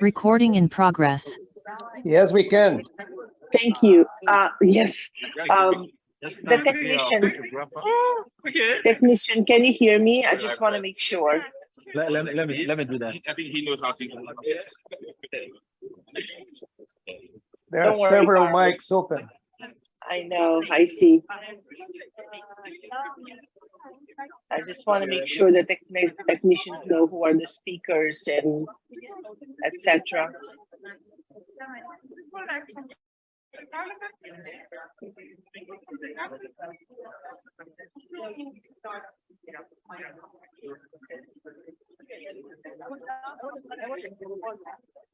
Recording in progress. Yes, we can. Thank you. Uh, yes, um, the technician. Okay. technician, can you hear me? I just want to make sure. Let, let, me- let me, let me do that. I think he knows how to. There are worry, several Barbara. mics open. I know, I see. I just want to make sure that the technicians know who are the speakers and etc.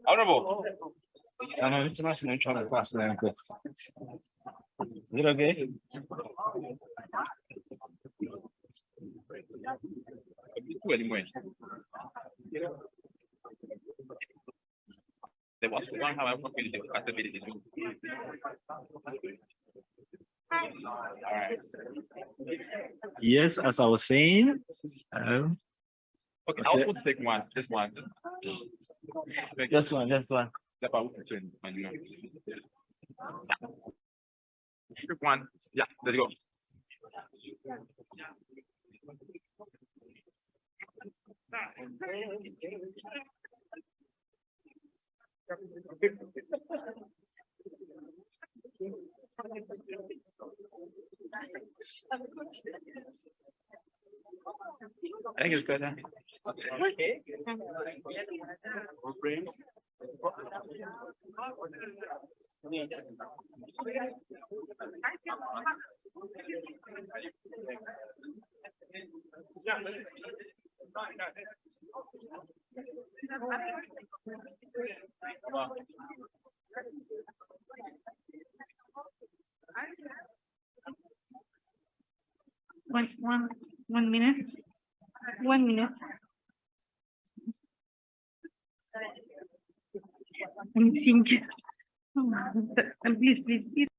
Honorable. I know, it's nice and I'm trying to pass them. but- Is it okay? anymore. There was one, however, Yes, as I was saying. Um, okay, okay, I was going to take one, just one. Just one, just one. One, yeah, let's go. I think it's better. One, one, one minute. I'm thinking. Please, please, please.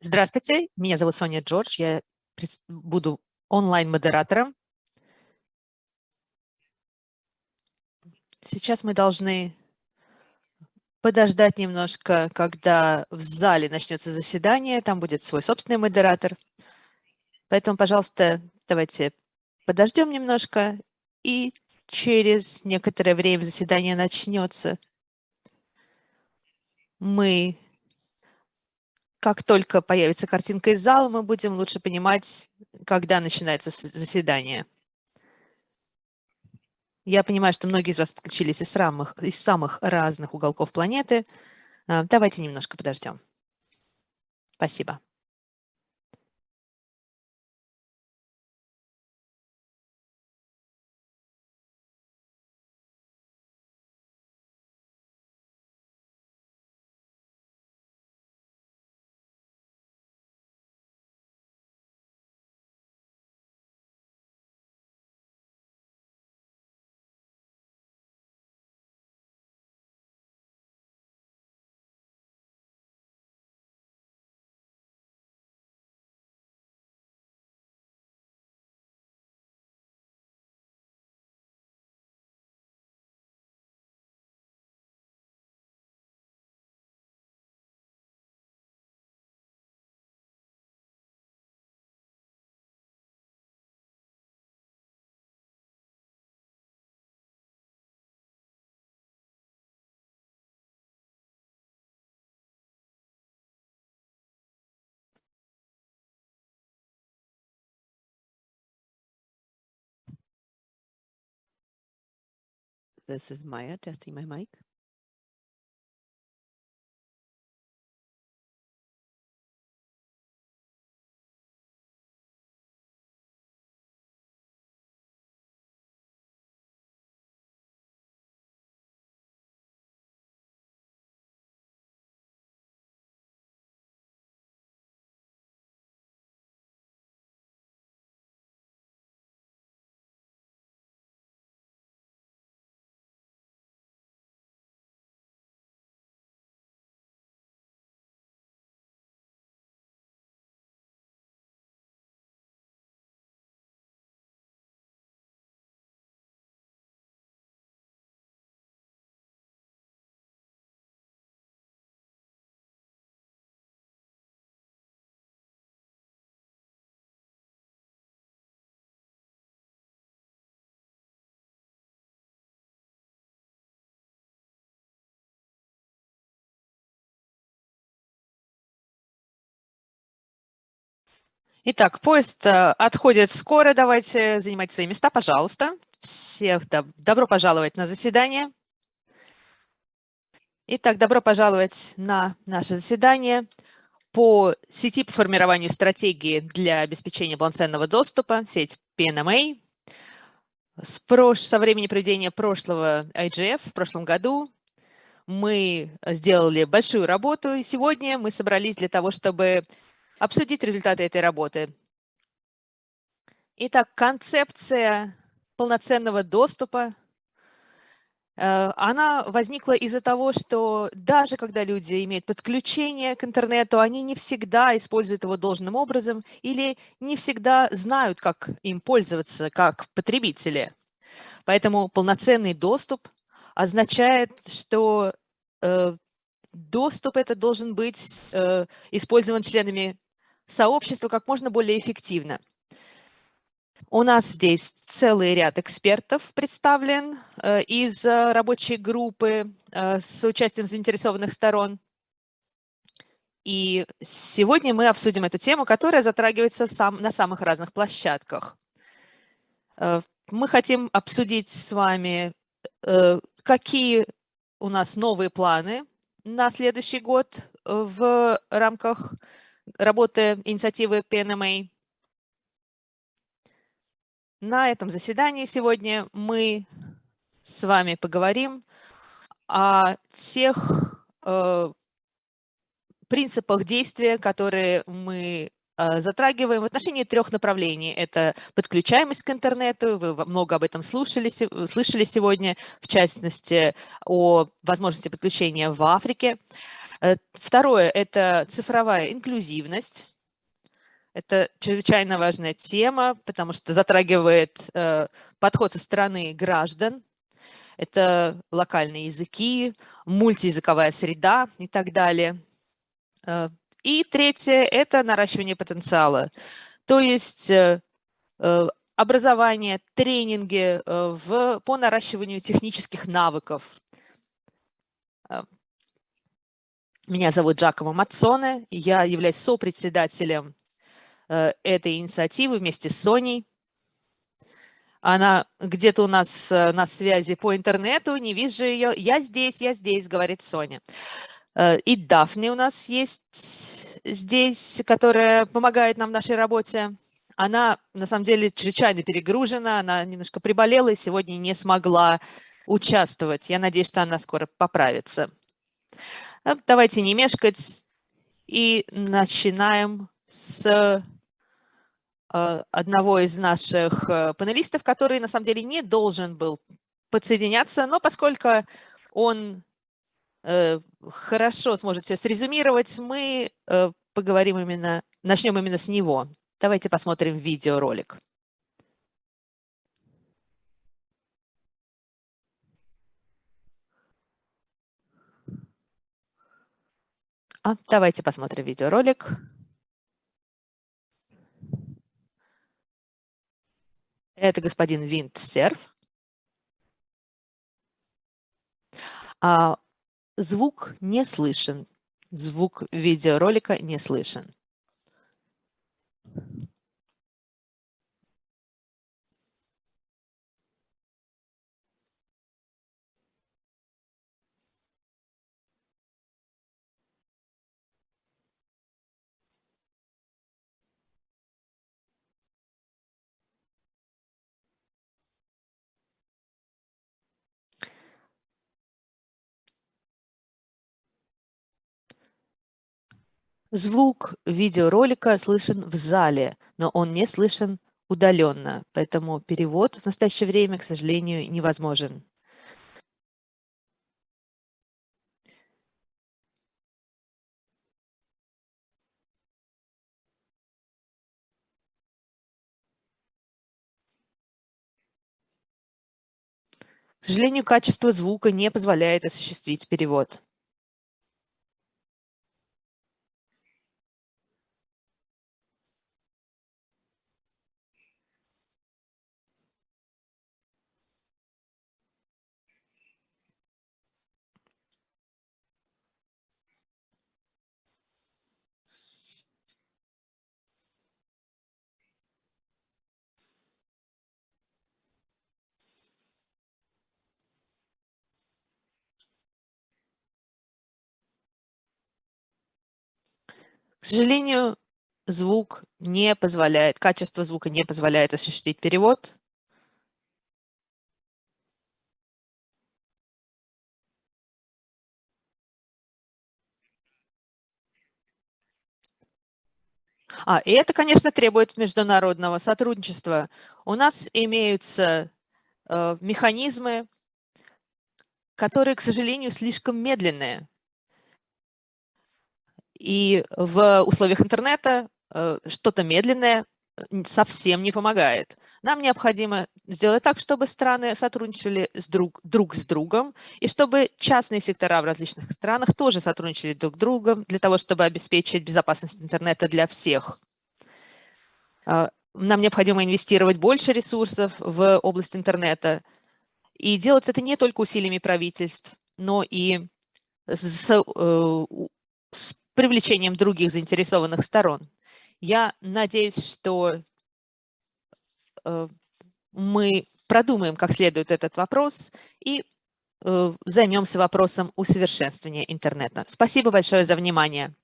Здравствуйте. Меня зовут Соня Джордж, я буду онлайн-модератором. Сейчас мы должны подождать немножко, когда в зале начнется заседание, там будет свой собственный модератор. Поэтому, пожалуйста, давайте подождем немножко, и через некоторое время заседание начнется. Мы как только появится картинка из зала, мы будем лучше понимать, когда начинается заседание. Я понимаю, что многие из вас подключились из самых, из самых разных уголков планеты. А, Давайте немножко подождем. Спасибо. This is Maya testing my mic. Итак, поезд э, отходит скоро. Давайте занимать свои места, пожалуйста. Всех доб- добро пожаловать на заседание. Итак, добро пожаловать на наше заседание по сети по формированию стратегии для обеспечения полноценного доступа, сеть PNMA. С, прош... Со времени проведения прошлого IGF в прошлом году мы сделали большую работу, и сегодня мы собрались для того, чтобы обсудить результаты этой работы. Итак, концепция полноценного доступа, э, она возникла из-за того, что даже когда люди имеют подключение к интернету, они не всегда используют его должным образом или не всегда знают, как им пользоваться как потребители. Поэтому полноценный доступ означает, что э, доступ это должен быть э, использован членами сообщества как можно более эффективно. У нас здесь целый ряд экспертов представлен э, из э, рабочей группы э, с участием заинтересованных сторон. И сегодня мы обсудим эту тему, которая затрагивается сам, на самых разных площадках. Мы хотим обсудить с вами, какие у нас новые планы на следующий год в рамках работы инициативы PNMA. На этом заседании сегодня мы с вами поговорим о тех э, принципах действия, которые мы э, затрагиваем в отношении трех направлений. Это подключаемость к интернету, вы много об этом слушали, слышали сегодня, в частности, о возможности подключения в Африке. Второе – это цифровая инклюзивность. Это чрезвычайно важная тема, потому что затрагивает э, подход со стороны граждан. Это локальные языки, мультиязыковая среда и так далее. Э, И третье – это наращивание потенциала. То есть э, э, образование, тренинги э, в, по наращиванию технических навыков. Меня зовут Джакомо Мацоне, я являюсь сопредседателем э, этой инициативы вместе с Соней. Она где-то у нас э, на связи по интернету, не вижу ее. Я здесь, я здесь, говорит Соня. Э, И Дафни у нас есть здесь, которая помогает нам в нашей работе. Она, на самом деле, чрезвычайно перегружена, она немножко приболела и сегодня не смогла участвовать. Я надеюсь, что она скоро поправится. Э, Давайте не мешкать и начинаем с э, одного из наших э, панелистов, который на самом деле не должен был подсоединяться, но поскольку он э, хорошо сможет все срезюмировать, мы э, поговорим именно, начнем именно с него. Давайте посмотрим видеоролик. А, давайте посмотрим видеоролик. Это господин Виндсерф. А, звук не слышен. Звук видеоролика не слышен. Звук видеоролика слышен в зале, но он не слышен удаленно, поэтому перевод в настоящее время, к сожалению, невозможен. К сожалению, качество звука не позволяет осуществить перевод. К сожалению, звук не позволяет, качество звука не позволяет осуществить перевод. А, и это, конечно, требует международного сотрудничества. У нас имеются э, механизмы, которые, к сожалению, слишком медленные. И в условиях интернета э, что-то медленное совсем не помогает. Нам необходимо сделать так, чтобы страны сотрудничали с друг, друг с другом, и чтобы частные сектора в различных странах тоже сотрудничали друг с другом для того, чтобы обеспечить безопасность интернета для всех. А, Нам необходимо инвестировать больше ресурсов в область интернета, и делать это не только усилиями правительств, но и с, э, с привлечением других заинтересованных сторон. Я надеюсь, что э, мы продумаем как следует этот вопрос и э, займемся вопросом усовершенствования интернета. Спасибо большое за внимание.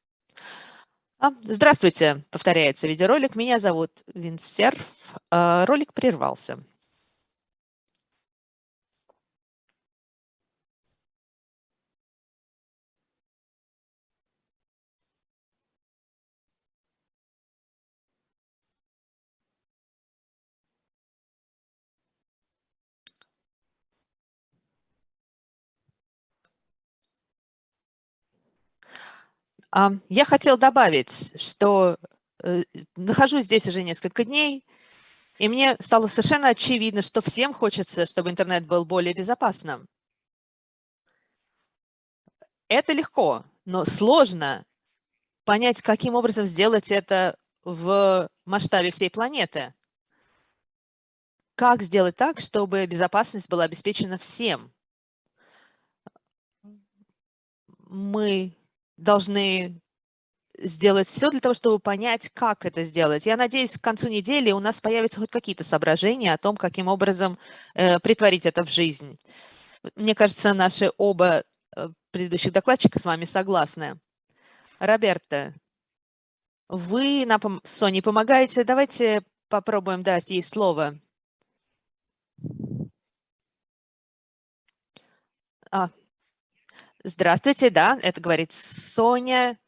А, Здравствуйте, повторяется видеоролик. Меня зовут Винсерф. А, Ролик прервался. Я хотел добавить, что э, нахожусь здесь уже несколько дней, и мне стало совершенно очевидно, что всем хочется, чтобы интернет был более безопасным. Это легко, но сложно понять, каким образом сделать это в масштабе всей планеты. Как сделать так, чтобы безопасность была обеспечена всем? Мы должны сделать все для того, чтобы понять, как это сделать. Я надеюсь, к концу недели у нас появятся хоть какие-то соображения о том, каким образом э, притворить это в жизнь. Мне кажется, наши оба э, предыдущих докладчика с вами согласны. Роберта, вы нам с помогаете. Давайте попробуем дать ей слово. А, здравствуйте, да, это говорит Соня.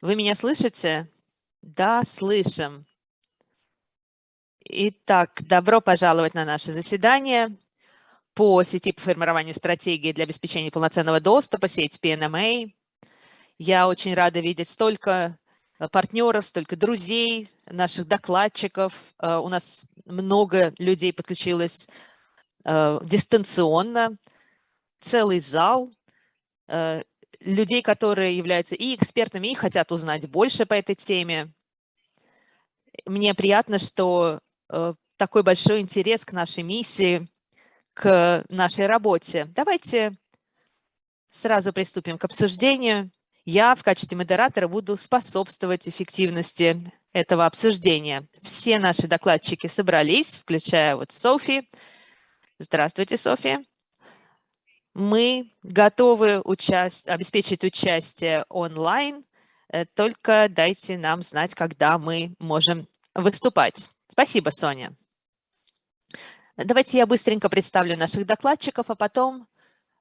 Вы меня слышите? Да, слышим. Итак, добро пожаловать на наше заседание по сети по формированию стратегии для обеспечения полноценного доступа, сеть PNMA. Я очень рада видеть столько э, партнеров, столько друзей, наших докладчиков. Э, у нас много людей подключилось э, дистанционно, целый зал людей, которые являются и экспертами, и хотят узнать больше по этой теме. Мне приятно, что такой большой интерес к нашей миссии, к нашей работе. Давайте сразу приступим к обсуждению. Я в качестве модератора буду способствовать эффективности этого обсуждения. Все наши докладчики собрались, включая вот Софи. Здравствуйте, София. Мы готовы участь... обеспечить участие онлайн, э, только дайте нам знать, когда мы можем выступать. Спасибо, Соня. Давайте я быстренько представлю наших докладчиков, а потом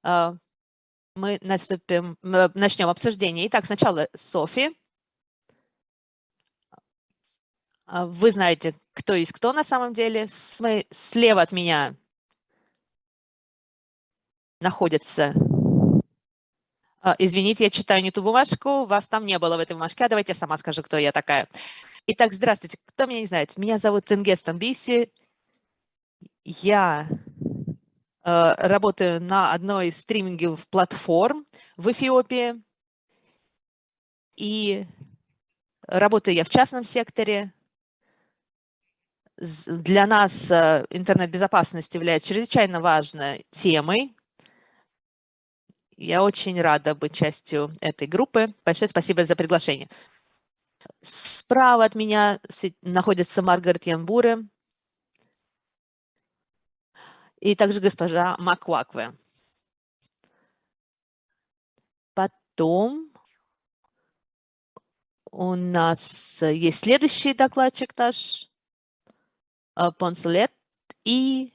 э, мы наступим, начнем обсуждение. Итак, сначала Софи. А, вы знаете, кто есть кто на самом деле. Слева от меня находится... А, извините, я читаю не ту бумажку, вас там не было в этой бумажке, а давайте я сама скажу, кто я такая. Итак, здравствуйте. Кто меня не знает? Меня зовут Тенгес Тамбиси. Я Э, работаю на одной из стриминговых платформ в Эфиопии. И работаю я в частном секторе. Для нас э, интернет-безопасность является чрезвычайно важной темой. Я очень рада быть частью этой группы. Большое спасибо за приглашение. Справа от меня находится Маргарет Янбуре, и также госпожа Маквакве. Потом у нас есть следующий докладчик наш, э, Понсулет, и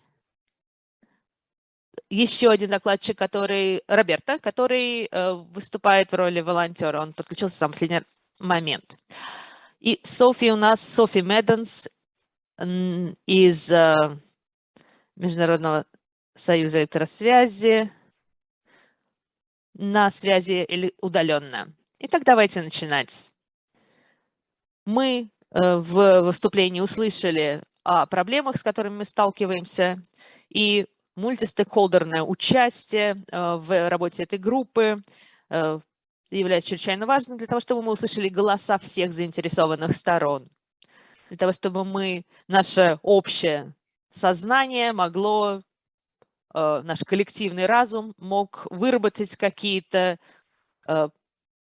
еще один докладчик, который, Роберто, который э, выступает в роли волонтера. Он подключился в самый последний момент. И Софи у нас, Софи Меденс из э, Международного союза электросвязи на связи или удаленно. Итак, давайте начинать. Мы э, в выступлении услышали о проблемах, с которыми мы сталкиваемся, и мультистейкхолдерное участие э, в работе этой группы э, является чрезвычайно важным для того, чтобы мы услышали голоса всех заинтересованных сторон, для того, чтобы мы, наше общее сознание могло, э, наш коллективный разум мог выработать какие-то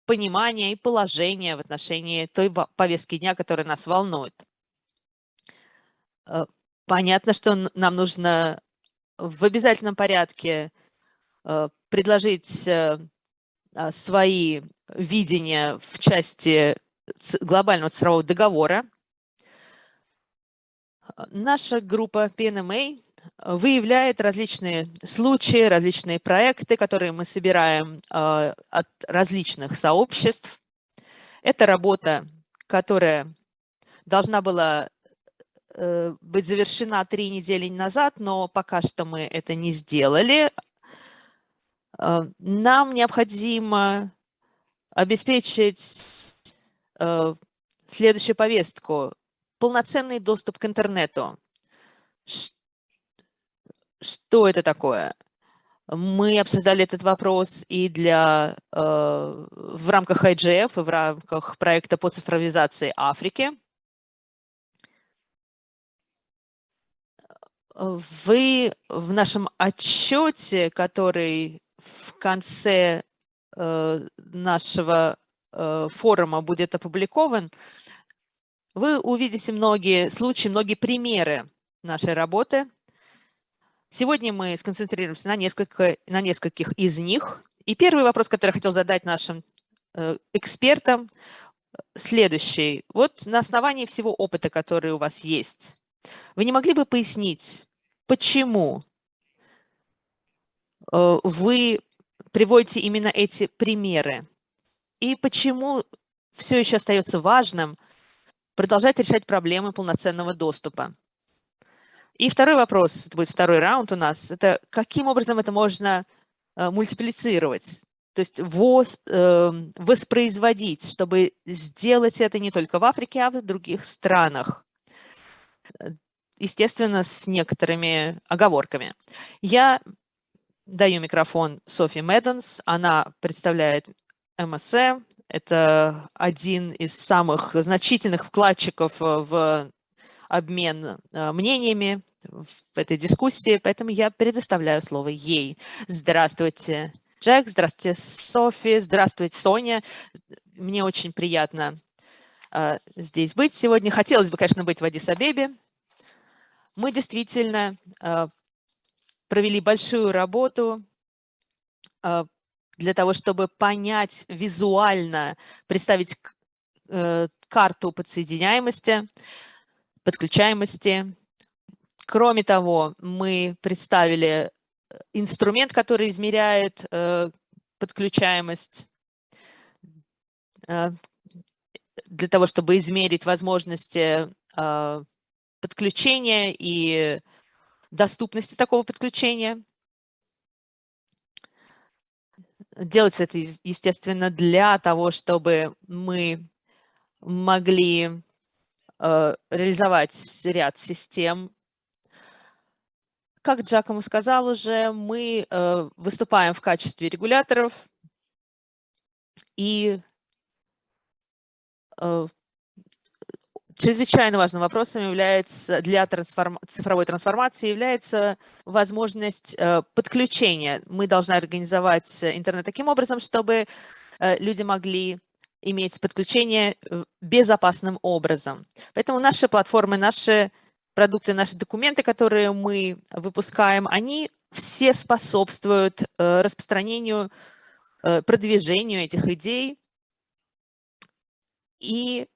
понимания и положения в отношении той повестки дня, которая нас волнует. Понятно, что нам нужно в обязательном порядке предложить свои видения в части глобального цифрового договора, Наша группа PNMA выявляет различные случаи, различные проекты, которые мы собираем а, от различных сообществ. Это работа, которая должна была э, быть завершена три недели назад, но пока что мы это не сделали. А, нам необходимо обеспечить э, следующую повестку. Полноценный доступ к интернету. Что это такое? Мы обсуждали этот вопрос и для, э, в рамках IGF, и в рамках проекта по цифровизации Африки. Вы в нашем отчете, который в конце э, нашего э, форума будет опубликован, вы увидите многие случаи, многие примеры нашей работы. Сегодня мы сконцентрируемся на, несколько, на нескольких из них. И первый вопрос, который я хотел задать нашим э, экспертам, следующий. Вот на основании всего опыта, который у вас есть, вы не могли бы пояснить, почему э, вы приводите именно эти примеры? И почему все еще остается важным продолжать решать проблемы полноценного доступа? И второй вопрос, это будет второй раунд у нас, это каким образом это можно э, мультиплицировать? То есть э, воспроизводить, чтобы сделать это не только в Африке, а в других странах естественно, с некоторыми оговорками. Я даю микрофон Софи Медденс. Она представляет МСЭ. Это один из самых значительных вкладчиков в обмен э, мнениями в этой дискуссии, поэтому я предоставляю слово ей. Здравствуйте, Джек, здравствуйте, Софи, здравствуйте, Соня. Мне очень приятно э, здесь быть сегодня. Хотелось бы, конечно, быть в Адис-Абебе, мы действительно э, провели большую работу э, для того, чтобы понять визуально, представить э, карту подсоединяемости, подключаемости. Кроме того, мы представили инструмент, который измеряет подключаемость для того, чтобы измерить возможности подключения и доступности такого подключения. Делается это, естественно, для того, чтобы мы могли э, реализовать ряд систем. Как Джакому сказал уже, мы э, выступаем в качестве регуляторов и Чрезвычайно важным вопросом является для трансформ... цифровой трансформации является возможность э, подключения. Мы должны организовать интернет таким образом, чтобы э, люди могли иметь подключение безопасным образом. Поэтому наши платформы, наши продукты, наши документы, которые мы выпускаем, они все способствуют э, распространению, продвижению этих идей и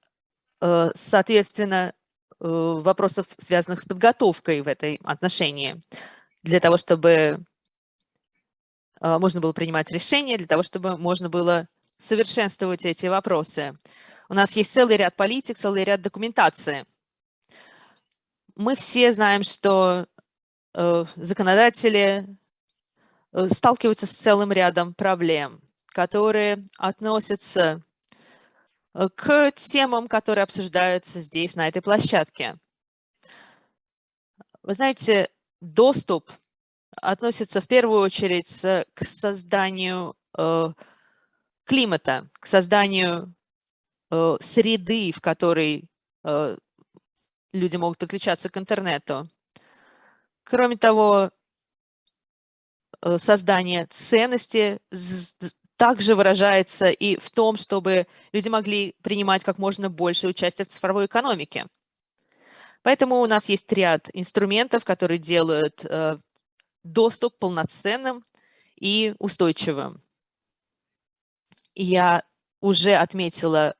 Э, соответственно, э, вопросов, связанных с подготовкой в этой отношении, для того, чтобы э, можно было принимать решения, для того, чтобы можно было совершенствовать эти вопросы. У нас есть целый ряд политик, целый ряд документации. Мы все знаем, что законодатели сталкиваются с целым рядом проблем, которые относятся к темам, которые обсуждаются здесь, на этой площадке. Вы знаете, доступ относится в первую очередь к созданию э, климата, к созданию э, среды, в которой люди могут подключаться к интернету. Кроме того, создание ценности, также выражается и в том, чтобы люди могли принимать как можно больше участия в цифровой экономике. Поэтому у нас есть ряд инструментов, которые делают э, доступ полноценным и устойчивым. Я уже отметила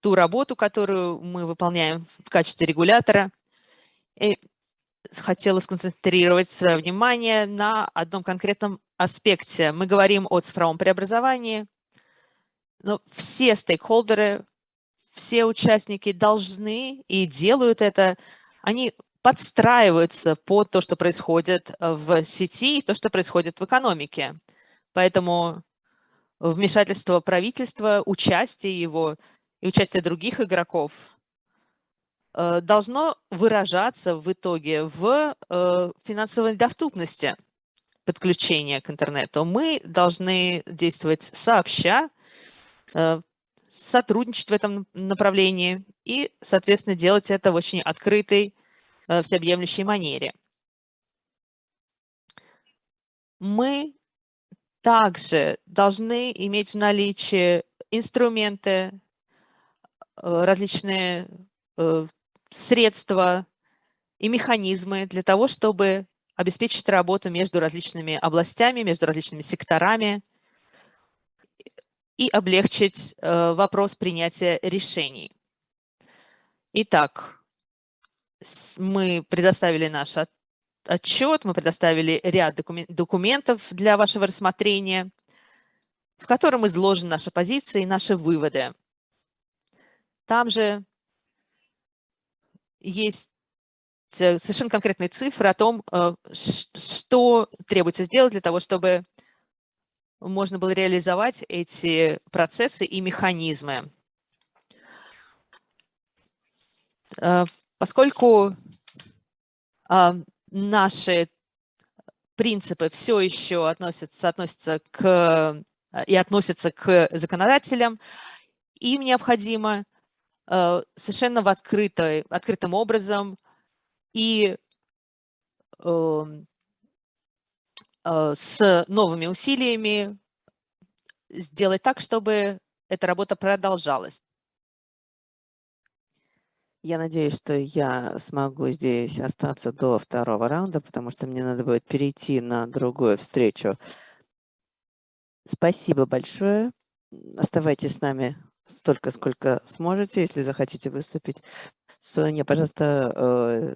ту работу, которую мы выполняем в качестве регулятора. И хотела сконцентрировать свое внимание на одном конкретном аспекте. Мы говорим о цифровом преобразовании, но все стейкхолдеры, все участники должны и делают это, они подстраиваются под то, что происходит в сети и то, что происходит в экономике. Поэтому вмешательство правительства, участие его и участие других игроков должно выражаться в итоге в э, финансовой доступности подключения к интернету. Мы должны действовать сообща, э, сотрудничать в этом направлении и, соответственно, делать это в очень открытой, всеобъемлющей манере. Мы также должны иметь в наличии инструменты, э, различные э, средства и механизмы для того, чтобы обеспечить работу между различными областями, между различными секторами и облегчить э, вопрос принятия решений. Итак, мы предоставили наш отчет, мы предоставили ряд документов для вашего рассмотрения, в котором изложены наши позиции и наши выводы. Там же есть э, совершенно конкретные цифры о том, э, что требуется сделать для того, чтобы можно было реализовать эти процессы и механизмы. Э, поскольку наши принципы все еще относятся, относятся к и относятся к законодателям, им необходимо совершенно в открытой, открытым образом и эм, э, с новыми усилиями сделать так, чтобы эта работа продолжалась. Я надеюсь, что я смогу здесь остаться до второго раунда, потому что мне надо будет перейти на другую встречу. Спасибо большое. Оставайтесь с нами столько, сколько сможете, если захотите выступить. Соня, пожалуйста, э,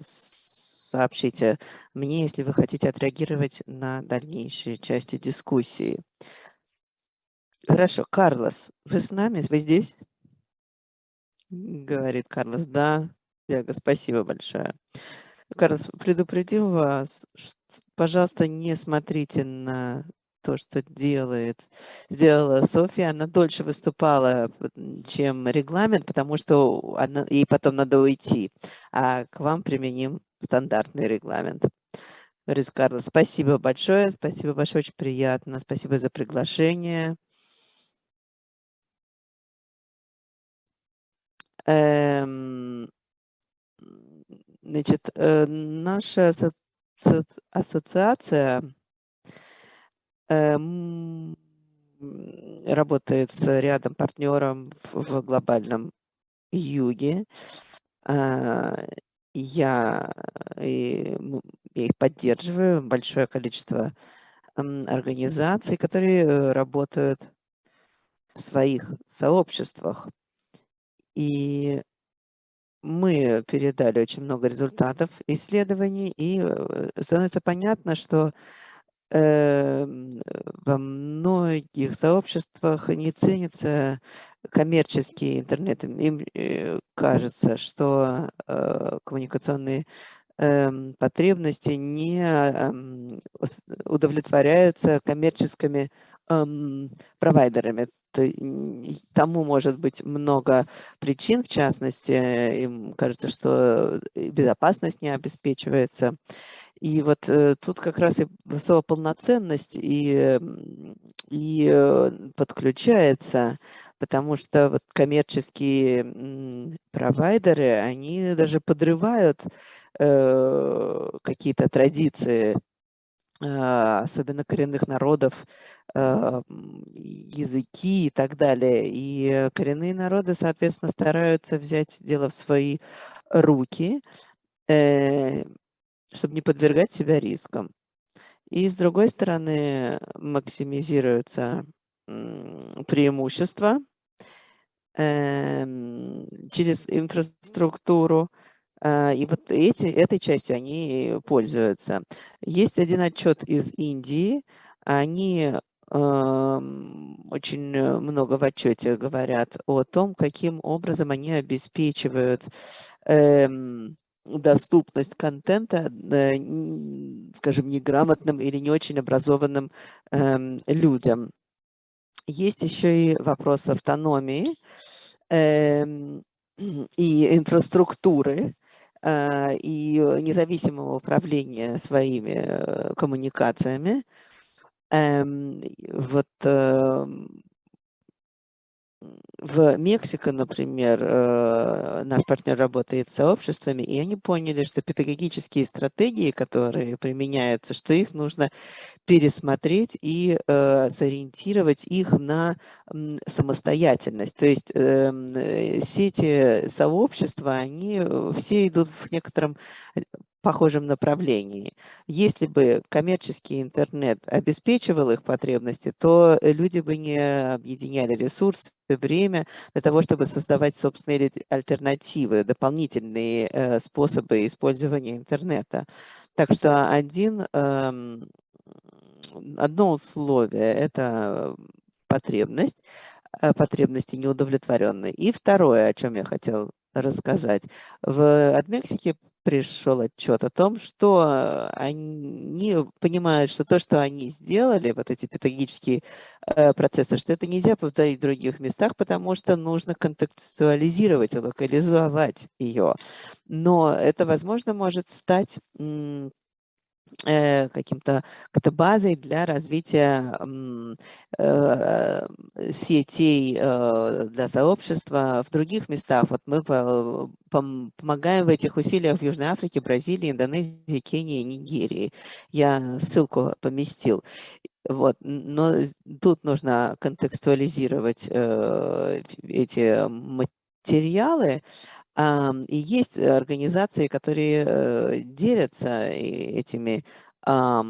сообщите мне, если вы хотите отреагировать на дальнейшие части дискуссии. Хорошо. Карлос, вы с нами? Вы здесь? Говорит Карлос, да, Диего, спасибо большое. Карлос, предупредил вас, пожалуйста, не смотрите на то, что делает, сделала Софья. Она дольше выступала, чем регламент, потому что она, ей потом надо уйти. А к вам применим стандартный регламент. Говорит Карлос, спасибо большое, спасибо большое, очень приятно. Спасибо за приглашение. Эм, значит, э, наша ассоциация работает с рядом партнером в глобальном юге. А, я, я их поддерживаю, большое количество организаций, которые э, работают в своих сообществах и мы передали очень много результатов исследований, и э, становится понятно, что э, во многих сообществах не ценится коммерческий интернет. Им э, кажется, что э, коммуникационные э, потребности не э, удовлетворяются коммерческими э, провайдерами тому может быть много причин, в частности, им кажется, что безопасность не обеспечивается. И вот э, тут как раз и высокая полноценность и, и э, подключается, потому что вот коммерческие провайдеры, они даже подрывают э, какие-то традиции а, особенно коренных народов, а, языки и так далее. И коренные народы, соответственно, стараются взять дело в свои руки, э, чтобы не подвергать себя рискам. И с другой стороны, максимизируются преимущества эм, через инфраструктуру, а, и вот эти, этой частью они пользуются. Есть один отчет из Индии. Они очень много в отчете говорят о том, каким образом они обеспечивают эм, доступность контента, э, скажем, неграмотным или не очень образованным эм, людям. есть еще и вопрос автономии эм, и инфраструктуры, э, и независимого управления своими э, коммуникациями. Эм, Вот в Мексике, например, э, наш партнер работает с сообществами, и они поняли, что педагогические стратегии, которые применяются, что их нужно пересмотреть и э, сориентировать их на самостоятельность. То есть эм, э, сети сообщества, они все идут в некотором похожем направлении. Если бы коммерческий интернет обеспечивал их потребности, то люди бы не объединяли ресурсы, время для того, чтобы создавать собственные альтернативы, дополнительные э, способы использования интернета. Так что один, эм, одно условие – это потребность, э, потребности неудовлетворенные. И второе, о чем я хотел рассказать. В, от пришел отчет о том, что они понимают, что то, что они сделали, вот эти педагогические э, процессы, что это нельзя повторить в других местах, потому что нужно контекстуализировать и локализовать ее. Но это, возможно, может стать каким-то какой-то базой для развития э, сетей э, для сообщества в других местах. Вот мы помогаем в этих усилиях в Южной Африке, Бразилии, Индонезии, Кении, Нигерии. Я ссылку поместил. Вот. Но тут нужно контекстуализировать эти материалы, и есть организации, которые э, делятся этими э,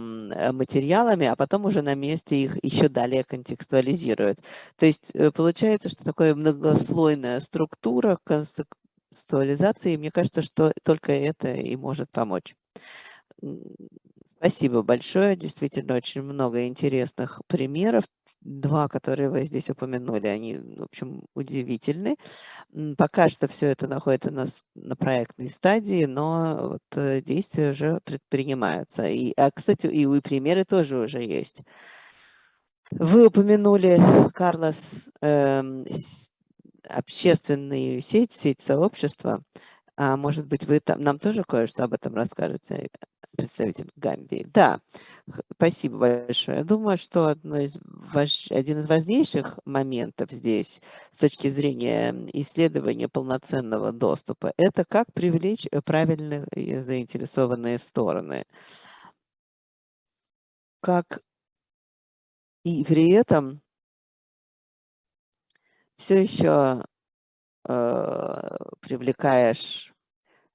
материалами, а потом уже на месте их еще далее контекстуализируют. То есть э, получается, что такая многослойная структура контекстуализации, мне кажется, что только это и может помочь. Спасибо большое. Действительно, очень много интересных примеров. Два, которые вы здесь упомянули, они, в общем, удивительны. Пока что все это находится на, на проектной стадии, но вот э, действия уже предпринимаются. И, а, кстати, и, и примеры тоже уже есть. Вы упомянули, Карлос, э, общественную сеть, сеть сообщества. А может быть, вы там, нам тоже кое-что об этом расскажете? Представитель Гамбии. Да, спасибо большое. Я думаю, что одно из один из важнейших моментов здесь с точки зрения исследования полноценного доступа, это как привлечь э, правильные заинтересованные стороны. Как и при этом все еще э, привлекаешь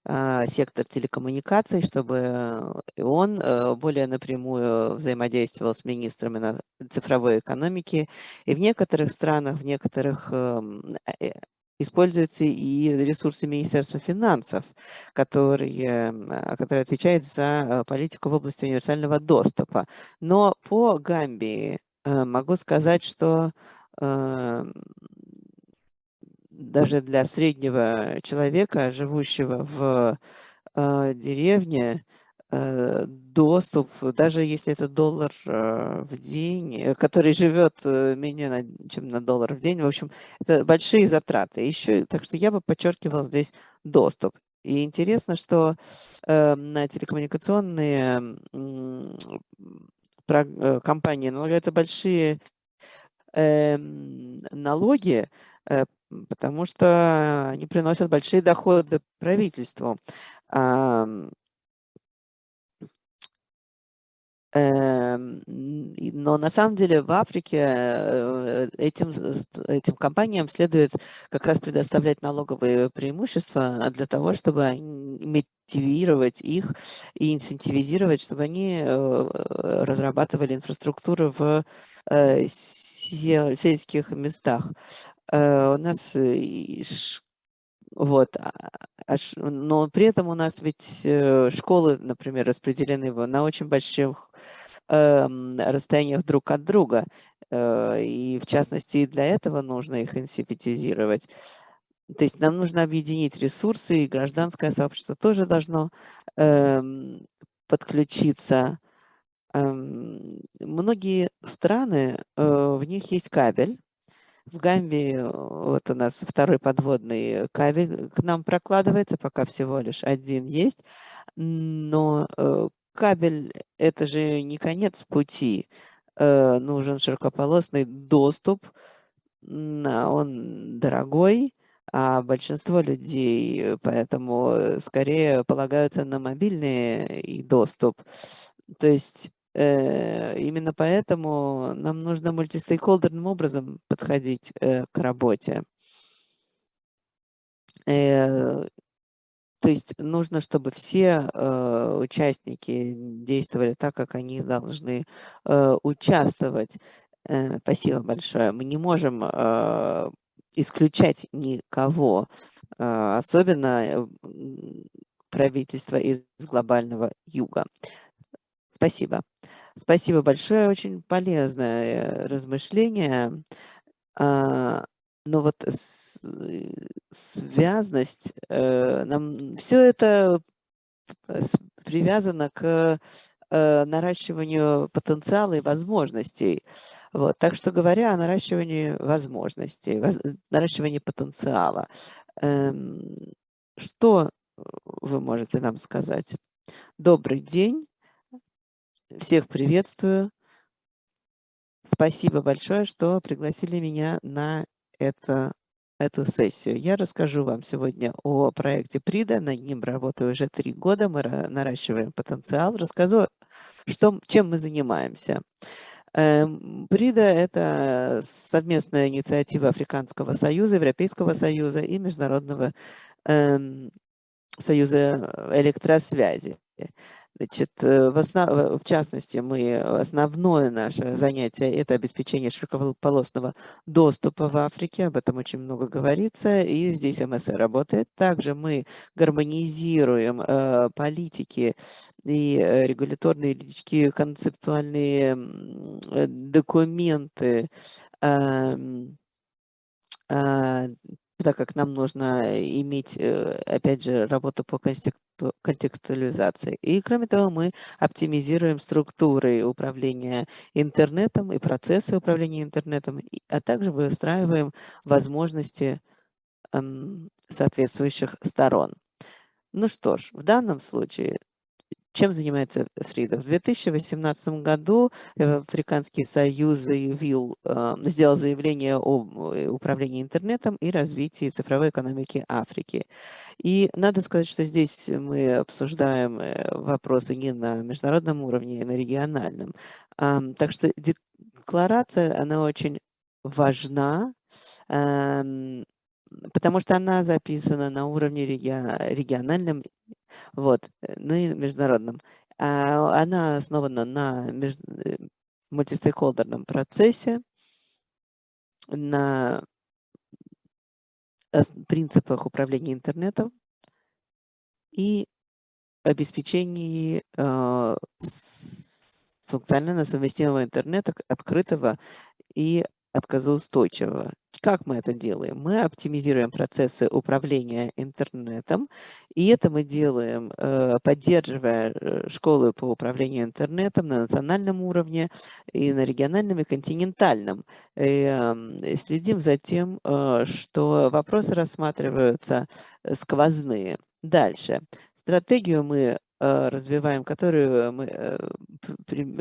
сектор телекоммуникаций, чтобы он э, более напрямую взаимодействовал с министрами цифровой экономики. И в некоторых странах, в некоторых эм, э, используются и ресурсы Министерства финансов, которые, а, которые отвечают за э, политику в области универсального доступа. Но по Гамбии могу сказать, что эм, даже для среднего человека, живущего в э, деревне, э, доступ, даже если это доллар э, в день, э, который живет э, менее, на, чем на доллар в день, в общем, это большие затраты. Еще, так что я бы подчеркивал здесь доступ. И интересно, что э, на телекоммуникационные э, компании налагаются большие э, налоги, потому что они приносят большие доходы правительству. Эм, но на самом деле в Африке э, этим, этим компаниям следует как раз предоставлять налоговые преимущества для того, чтобы мотивировать их и инцентивизировать, чтобы они э, разрабатывали инфраструктуру в э, сельских местах. Э, у нас вот, а, аж, но при этом у нас ведь э, школы, например, распределены на очень больших э, расстояниях друг от друга. Э, и в частности, для этого нужно их инсипетизировать. То есть нам нужно объединить ресурсы, и гражданское сообщество тоже должно э, подключиться Эм, Многие страны, э, в них есть кабель. В Гамбии э, вот у нас второй подводный кабель к нам прокладывается, пока всего лишь один есть. Но э, кабель – это же не конец пути. Э, Нужен широкополосный доступ, а он дорогой, а большинство людей поэтому скорее полагаются на мобильный доступ. То есть именно поэтому нам нужно мультистейкхолдерным образом подходить э, к работе. Э, то есть нужно, чтобы все э, участники действовали так, как они должны э, участвовать. Э, спасибо большое. Мы не можем э, исключать никого, э, особенно э, правительство из глобального юга. Спасибо. Спасибо большое, очень полезное э, размышление. А, Но вот э, связность, э, нам все это привязано к наращиванию потенциала и возможностей. Вот. Так что говоря о наращивании возможностей, воз- наращивании потенциала, эм, что вы можете нам сказать? Добрый день, всех приветствую. Спасибо большое, что пригласили меня на это, эту сессию. Я расскажу вам сегодня о проекте ПРИДа. Над ним работаю уже три года. Мы ра- наращиваем потенциал. Расскажу, что, чем мы занимаемся. Эм, ПРИДа– это совместная инициатива Африканского союза, Европейского союза и Международного эм, союза электросвязи. Значит, э, в, основ- в частности, мы основное наше занятие– это обеспечение широкополосного доступа в Африке, об этом очень много говорится, и здесь МСР работает. Также мы гармонизируем э, политики и э, регуляторные юридические концептуальные э, документы, а, так как нам нужно иметь, э, опять же, работу по констекту- контекстуализации. И кроме того, мы оптимизируем структуры управления интернетом и процессы управления интернетом, а также выстраиваем возможности эм, соответствующих сторон. Ну что ж, в данном случае чем занимается Фрида? В 2018 году э, Африканский союз заявил, э, сделал заявление о э, управлении интернетом и развитии цифровой экономики Африки. И надо сказать, что здесь мы обсуждаем э, вопросы не на международном уровне, а на региональном. Так что декларация, она очень важна, потому что она записана на уровне реги- региональном вот, э, ну и международном. А, Она основана на э, мультистейкхолдерном процессе, на принципах управления интернетом и обеспечении э, функционально совместимого интернета, открытого и отказоустойчивого. Как мы это делаем? Мы оптимизируем процессы управления интернетом, и это мы делаем, э, поддерживая э, школы по управлению интернетом на национальном уровне и на региональном и континентальном. И, эм, следим за тем, э, что вопросы рассматриваются сквозные. Дальше. Стратегию мы развиваем, которую мы э,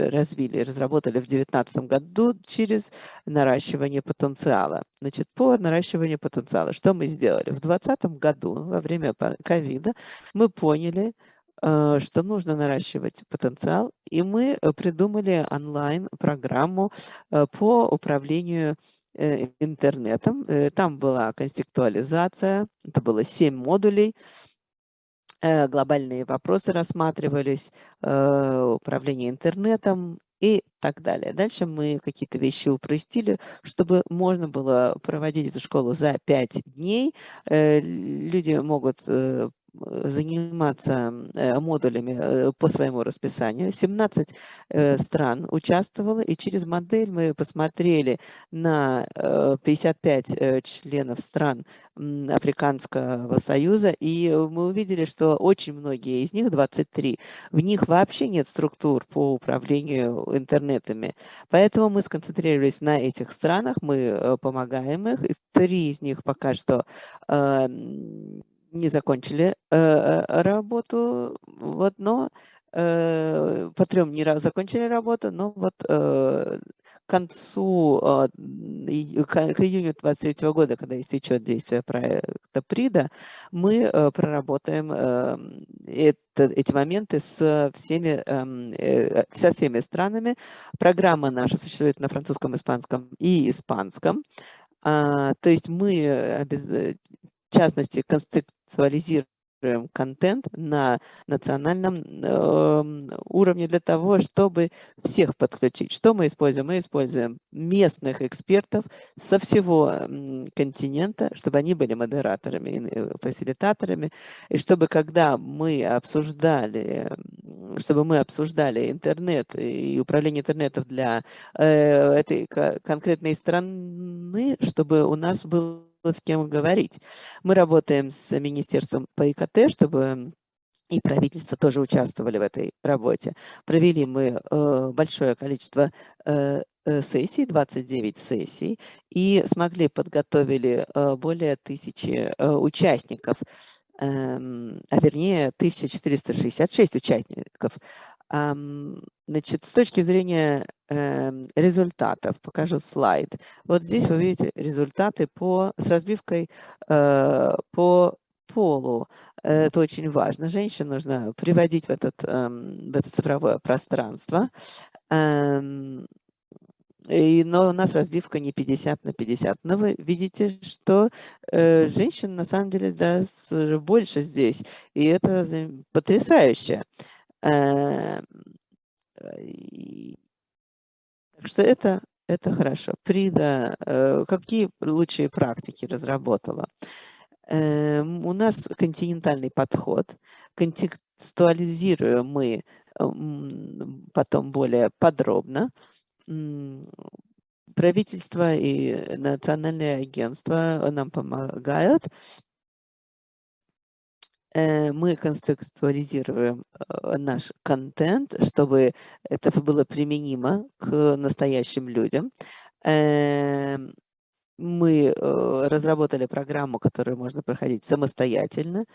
развили, разработали в 2019 году через наращивание потенциала. Значит, по наращиванию потенциала, что мы сделали? В 2020 году, во время ковида, мы поняли, э, что нужно наращивать потенциал, и мы э, придумали онлайн-программу э, по управлению э, интернетом. Э, Там была контекстуализация, это было 7 модулей, э, глобальные вопросы рассматривались, э, управление интернетом и так далее. Дальше мы какие-то вещи упростили, чтобы можно было проводить эту школу за 5 дней. Э, Люди могут э, э, заниматься э, модулями э, по своему расписанию. 17 стран участвовало, и через модель мы посмотрели на 55 членов стран Африканского союза, и мы увидели, что очень многие из них, 23, в них вообще нет структур по управлению интернетами. Поэтому мы сконцентрировались на этих странах, мы помогаем их. Три из них пока что не закончили э, э, работу, вот, но э, по трем не закончили работу, но вот к концу, к июню 2023 года, когда истечет действие проекта ПРИДа, мы проработаем это, эти моменты с всеми, эм, со всеми странами. Программа наша существует на французском, испанском и испанском. А, то есть мы в частности, контекстуализируем контент на национальном э, уровне для того, чтобы всех подключить. Что мы используем? Мы используем местных экспертов со всего континента, чтобы они были модераторами, э, фасилитаторами, и чтобы когда мы обсуждали, чтобы мы обсуждали интернет и управление интернетом для э, этой конкретной страны, чтобы у нас был с кем говорить. Мы работаем с Министерством по ИКТ, чтобы и правительство тоже участвовали в этой работе. Провели мы э, большое количество э, э сессий, 29 сессий, и смогли подготовили э, более тысячи э, участников, э, а вернее 1466 участников. Значит, с точки зрения э, результатов, покажу слайд. Вот здесь вы видите результаты по, с разбивкой э, по полу. Это очень важно. Женщин нужно приводить в, этот, э, в это цифровое пространство. Э, и, но у нас разбивка не 50 на 50. Но вы видите, что э, женщин на самом деле да, больше здесь. И это потрясающе. Эм, так что это, это хорошо. Прида, э, какие лучшие практики разработала? Эм, у нас континентальный подход. Контекстуализируем мы потом более подробно. Правительство и национальные агентства нам помогают. Э, мы контекстуализируем э, наш контент, чтобы это было применимо к настоящим людям. Эм, мы э, разработали программу, которую можно проходить самостоятельно.